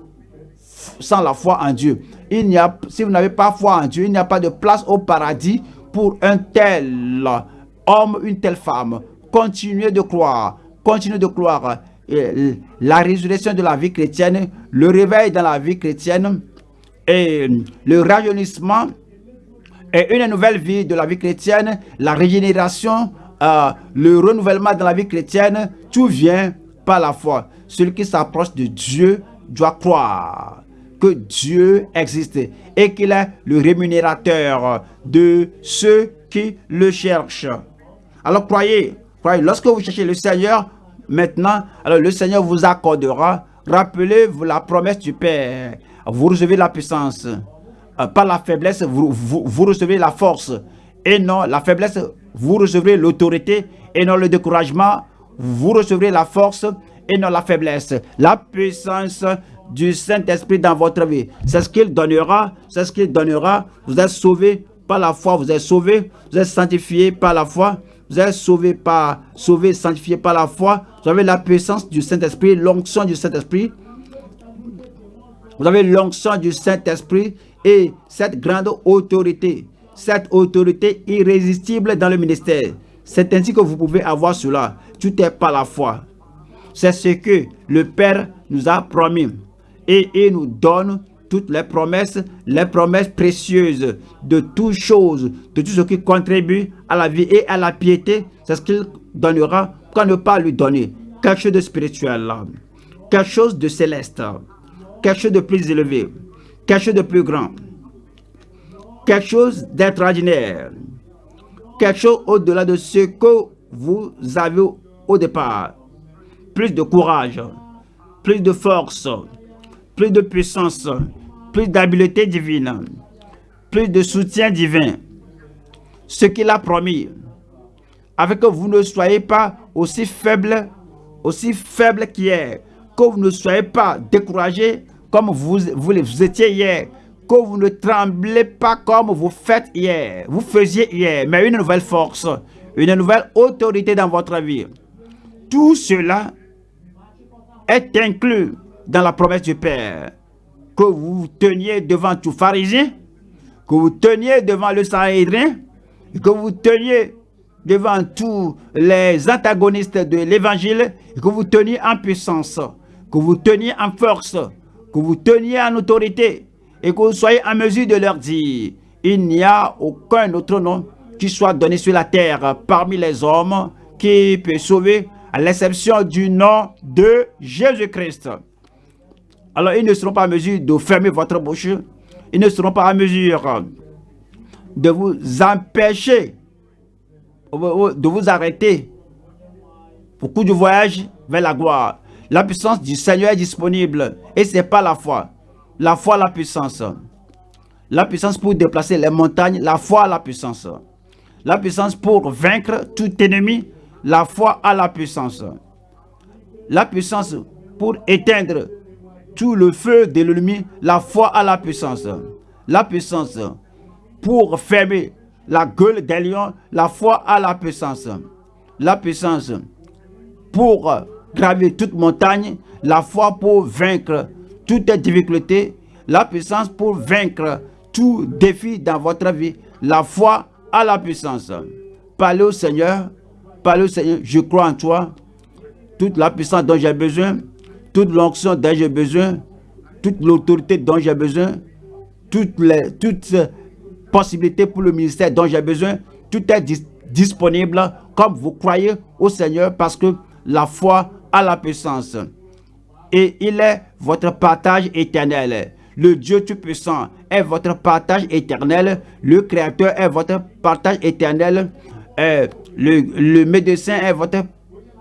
sans la foi en Dieu. Il n'y a, si vous n'avez pas foi en Dieu, il n'y a pas de place au paradis pour un tel homme, une telle femme. Continuez de croire. Continuez de croire. la résurrection de la vie chrétienne, le réveil dans la vie chrétienne, et le rajeunissement et une nouvelle vie de la vie chrétienne, la régénération, euh, le renouvellement dans la vie chrétienne, tout vient par la foi. Celui qui s'approche de Dieu doit croire que Dieu existe et qu'il est le rémunérateur de ceux qui le cherchent. Alors croyez, croyez, lorsque vous cherchez le Seigneur, maintenant, alors le Seigneur vous accordera. Rappelez-vous la promesse du Père. Vous recevez la puissance. Euh, par la faiblesse, vous, vous, recevez la force. Et non, la faiblesse, vous recevrez l'autorité. Et non le découragement, vous recevrez la force et non la faiblesse. La puissance du Saint-Esprit dans votre vie. C'est ce qu'il donnera. C'est ce qu'il donnera. Vous êtes sauvé par la foi. Vous êtes sauvé. Vous êtes sanctifié par la foi. Vous êtes sauvé par, sauvé, sanctifié par la foi. Vous avez la puissance du Saint-Esprit, l'onction du Saint-Esprit. Vous avez l'onction du Saint-Esprit et cette grande autorité, cette autorité irrésistible dans le ministère. C'est ainsi que vous pouvez avoir cela. Tout est par la foi. C'est ce que le Père nous a promis. Et il nous donne toutes les promesses, les promesses précieuses de toutes choses, de tout ce qui contribue à la vie et à la piété. C'est ce qu'il donnera. Pourquoi ne pas lui donner quelque chose de spirituel, quelque chose de céleste, quelque chose de plus élevé, quelque chose de plus grand, quelque chose d'extraordinaire, quelque chose au-delà de ce que vous avez au départ. Plus de courage, plus de force, plus de puissance, plus d'habileté divine, plus de soutien divin. Ce qu'il a promis, avec que vous ne soyez pas aussi faible, aussi faible qu'hier, que vous ne soyez pas découragé comme vous, vous, étiez hier, que vous ne tremblez pas comme vous faites hier, vous faisiez hier, mais une nouvelle force, une nouvelle autorité dans votre vie. Tout cela est inclus dans la promesse du Père. Que vous teniez devant tout pharisien, que vous teniez devant le Sanhédrin, que vous teniez devant tous les antagonistes de l'évangile, que vous teniez en puissance, que vous teniez en force, que vous teniez en autorité et que vous soyez en mesure de leur dire, il n'y a aucun autre nom qui soit donné sur la terre parmi les hommes qui peut sauver à l'exception du nom de Jésus-Christ. Alors ils ne seront pas en mesure de fermer votre bouche, ils ne seront pas en mesure de vous empêcher, de vous arrêter au cours du voyage vers la gloire. La puissance du Seigneur est disponible. Et ce n'est pas la foi. La foi, la puissance. La puissance pour déplacer les montagnes. La foi, la puissance. La puissance pour vaincre tout ennemi. La foi a la puissance. La puissance pour éteindre tout le feu de l'ennemi. La foi a la puissance. La puissance pour fermer la gueule des lions. La foi a la puissance. La puissance pour graver toute montagne, la foi pour vaincre toutes difficultés, la puissance pour vaincre tout défi dans votre vie. La foi a la puissance. Parlez au Seigneur, parlez au Seigneur, je crois en toi. Toute la puissance dont j'ai besoin, toute l'onction dont j'ai besoin, toute l'autorité dont j'ai besoin, toutes les toutes possibilités pour le ministère dont j'ai besoin, tout est disponible comme vous croyez au Seigneur parce que la foi la puissance. Et il est votre partage éternel. Le Dieu Tout-Puissant est votre partage éternel. Le Créateur est votre partage éternel. Euh, le, le médecin est votre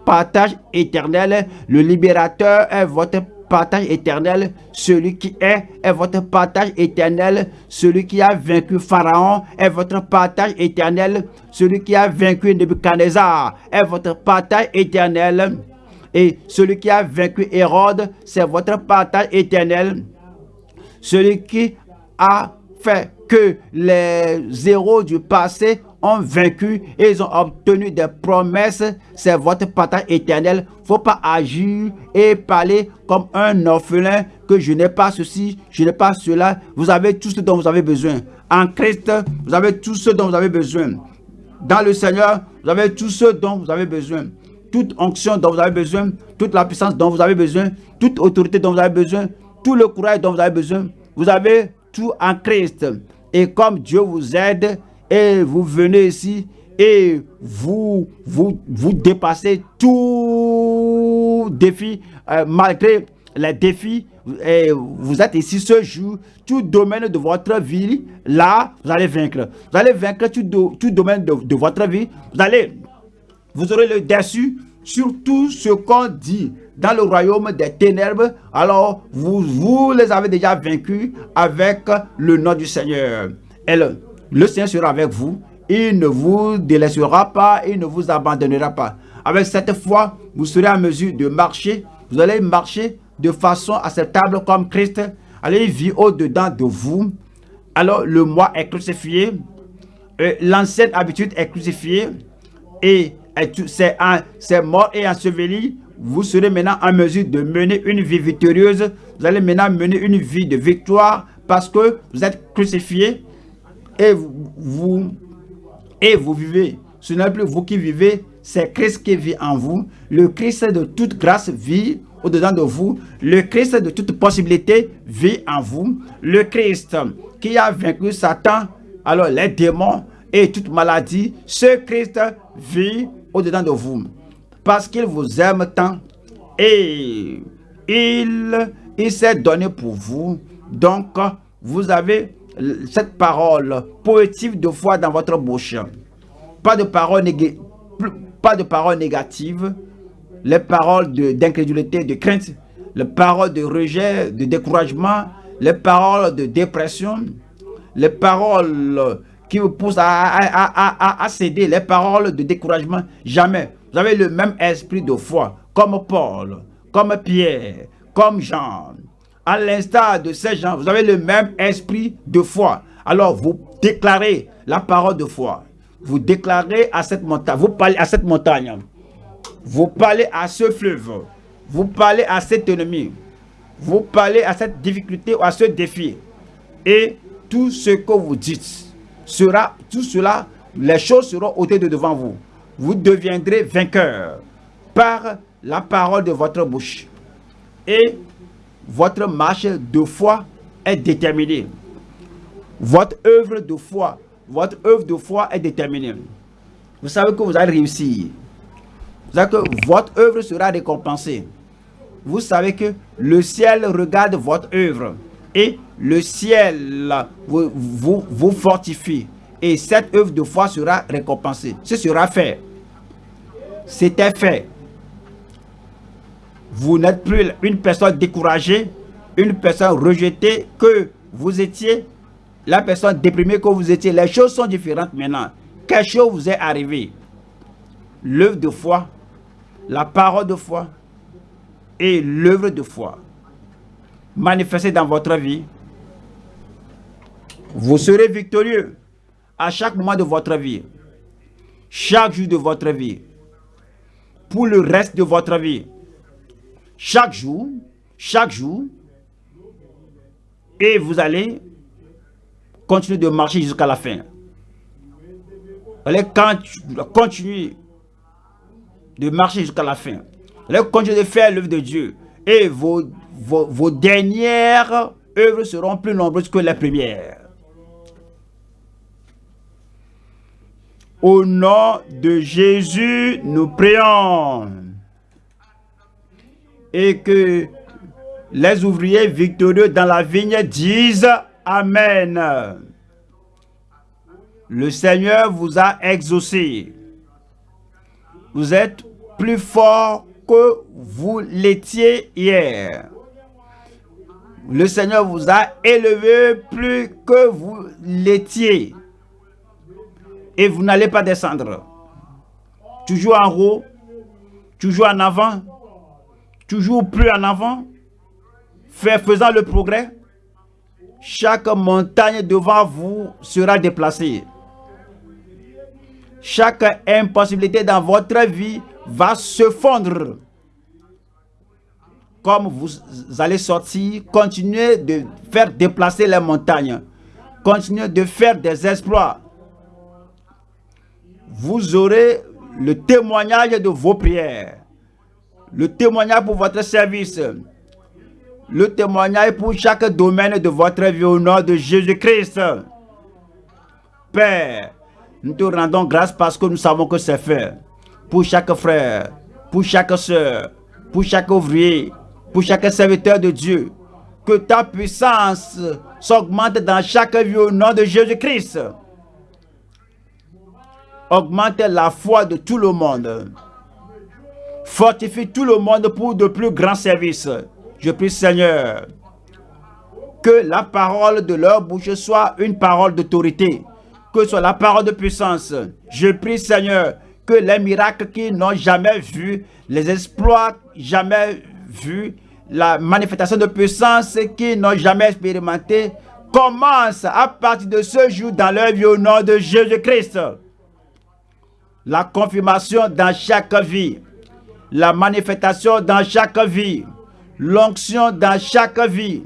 partage éternel. Le libérateur est votre partage éternel. Celui qui est est votre partage éternel. Celui qui a vaincu Pharaon est votre partage éternel. Celui qui a vaincu Nebuchadnezzar est votre partage éternel. Et celui qui a vaincu Hérode, c'est votre partage éternel. Celui qui a fait que les héros du passé ont vaincu et ils ont obtenu des promesses, c'est votre partage éternel. faut pas agir et parler comme un orphelin que je n'ai pas ceci, je n'ai pas cela. Vous avez tout ce dont vous avez besoin. En Christ, vous avez tout ce dont vous avez besoin. Dans le Seigneur, vous avez tout ce dont vous avez besoin toute onction dont vous avez besoin, toute la puissance dont vous avez besoin, toute autorité dont vous avez besoin, tout le courage dont vous avez besoin. Vous avez tout en Christ. Et comme Dieu vous aide et vous venez ici et vous vous, vous dépassez tout défi euh, malgré les défis, et vous êtes ici ce jour, tout domaine de votre vie, là, vous allez vaincre. Vous allez vaincre tout, domaine de, de, votre vie. Vous allez, vous aurez le dessus sur tout ce qu'on dit dans le royaume des ténèbres. Alors, vous, vous les avez déjà vaincus avec le nom du Seigneur. Et le, le Seigneur sera avec vous. Il ne vous délaissera pas, il ne vous abandonnera pas. Avec cette foi, vous serez en mesure de marcher. Vous allez marcher de façon acceptable comme Christ. Allez vivre au-dedans de vous. Alors le moi est crucifié. L'ancienne habitude est crucifiée. Et c'est mort et enseveli. Vous serez maintenant en mesure de mener une vie victorieuse. Vous allez maintenant mener une vie de victoire parce que vous êtes crucifié et vous, et vous vivez. Ce n'est plus vous qui vivez, c'est Christ qui vit en vous. Le Christ de toute grâce vit au-dedans de vous. Le Christ de toute possibilité vit en vous. Le Christ qui a vaincu Satan, alors les démons et toute maladie, ce Christ vit au-dedans de vous. Parce qu'il vous aime tant et il, il s'est donné pour vous. Donc, vous avez cette parole poétique de foi dans votre bouche. Pas de parole négatives pas de paroles négatives, les paroles d'incrédulité, de, crainte, les paroles de rejet, de découragement, les paroles de dépression, les paroles qui vous poussent à, céder, les paroles de découragement. Jamais. Vous avez le même esprit de foi, comme Paul, comme Pierre, comme Jean. À l'instar de ces gens, vous avez le même esprit de foi. Alors vous déclarez la parole de foi vous déclarez à cette montagne, vous parlez à cette montagne, vous parlez à ce fleuve, vous parlez à cet ennemi, vous parlez à cette difficulté ou à ce défi. Et tout ce que vous dites sera, tout cela, les choses seront ôtées de devant vous. Vous deviendrez vainqueur par la parole de votre bouche. Et votre marche de foi est déterminée. Votre œuvre de foi votre œuvre de foi est déterminée. Vous savez que vous allez réussir. Vous savez que votre œuvre sera récompensée. Vous savez que le ciel regarde votre œuvre et le ciel vous, fortifie. Et cette œuvre de foi sera récompensée. Ce sera fait. C'était fait. Vous n'êtes plus une personne découragée, une personne rejetée que vous étiez la personne déprimée que vous étiez, les choses sont différentes maintenant. Quelque chose vous est arrivé. L'œuvre de foi, la parole de foi et l'œuvre de foi manifestée dans votre vie, vous serez victorieux à chaque moment de votre vie, chaque jour de votre vie, pour le reste de votre vie. Chaque jour, chaque jour, et vous allez Continuez de marcher jusqu'à la fin. Allez continuer de marcher jusqu'à la fin. Allez continuer de faire l'œuvre de Dieu. Et vos, vos, dernières œuvres seront plus nombreuses que les premières. Au nom de Jésus, nous prions. Et que les ouvriers victorieux dans la vigne disent Amen. Le Seigneur vous a exaucé. Vous êtes plus fort que vous l'étiez hier. Le Seigneur vous a élevé plus que vous l'étiez. Et vous n'allez pas descendre. Toujours en haut, toujours en avant, toujours plus en avant, faisant le progrès chaque montagne devant vous sera déplacée. Chaque impossibilité dans votre vie va se fondre. Comme vous allez sortir, continuez de faire déplacer les montagnes. Continuez de faire des exploits. Vous aurez le témoignage de vos prières. Le témoignage pour votre service le témoignage pour chaque domaine de votre vie au nom de Jésus-Christ. Père, nous te rendons grâce parce que nous savons que c'est fait. Pour chaque frère, pour chaque soeur, pour chaque ouvrier, pour chaque serviteur de Dieu. Que ta puissance s'augmente dans chaque vie au nom de Jésus-Christ. Augmente la foi de tout le monde. Fortifie tout le monde pour de plus grands services. Je prie Seigneur que la parole de leur bouche soit une parole d'autorité, que ce soit la parole de puissance. Je prie Seigneur que les miracles qu'ils n'ont jamais vus, les exploits jamais vus, la manifestation de puissance qu'ils n'ont jamais expérimenté, commence à partir de ce jour dans leur vie au nom de Jésus-Christ. La confirmation dans chaque vie, la manifestation dans chaque vie, l'onction dans chaque vie,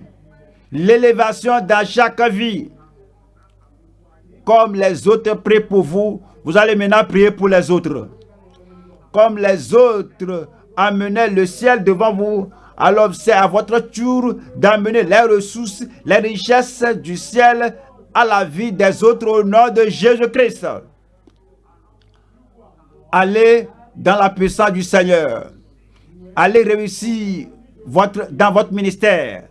l'élévation dans chaque vie. Comme les autres prient pour vous, vous allez maintenant prier pour les autres. Comme les autres amenaient le ciel devant vous, alors c'est à votre tour d'amener les ressources, les richesses du ciel à la vie des autres au nom de Jésus-Christ. Allez dans la puissance du Seigneur. Allez réussir votre, dans votre ministère.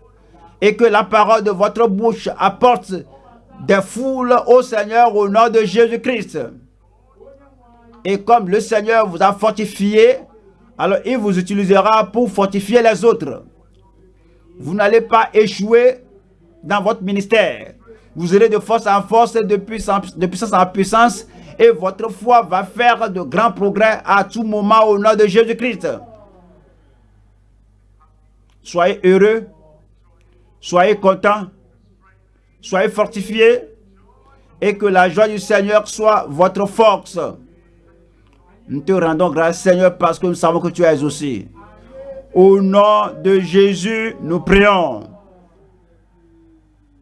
Et que la parole de votre bouche apporte des foules au Seigneur au nom de Jésus-Christ. Et comme le Seigneur vous a fortifié, alors il vous utilisera pour fortifier les autres. Vous n'allez pas échouer dans votre ministère. Vous irez de force en force, de de puissance en puissance, et votre foi va faire de grands progrès à tout moment au nom de Jésus-Christ. Soyez heureux, soyez contents, soyez fortifiés, et que la joie du Seigneur soit votre force. Nous te rendons grâce, Seigneur, parce que nous savons que tu es aussi. Au nom de Jésus, nous prions.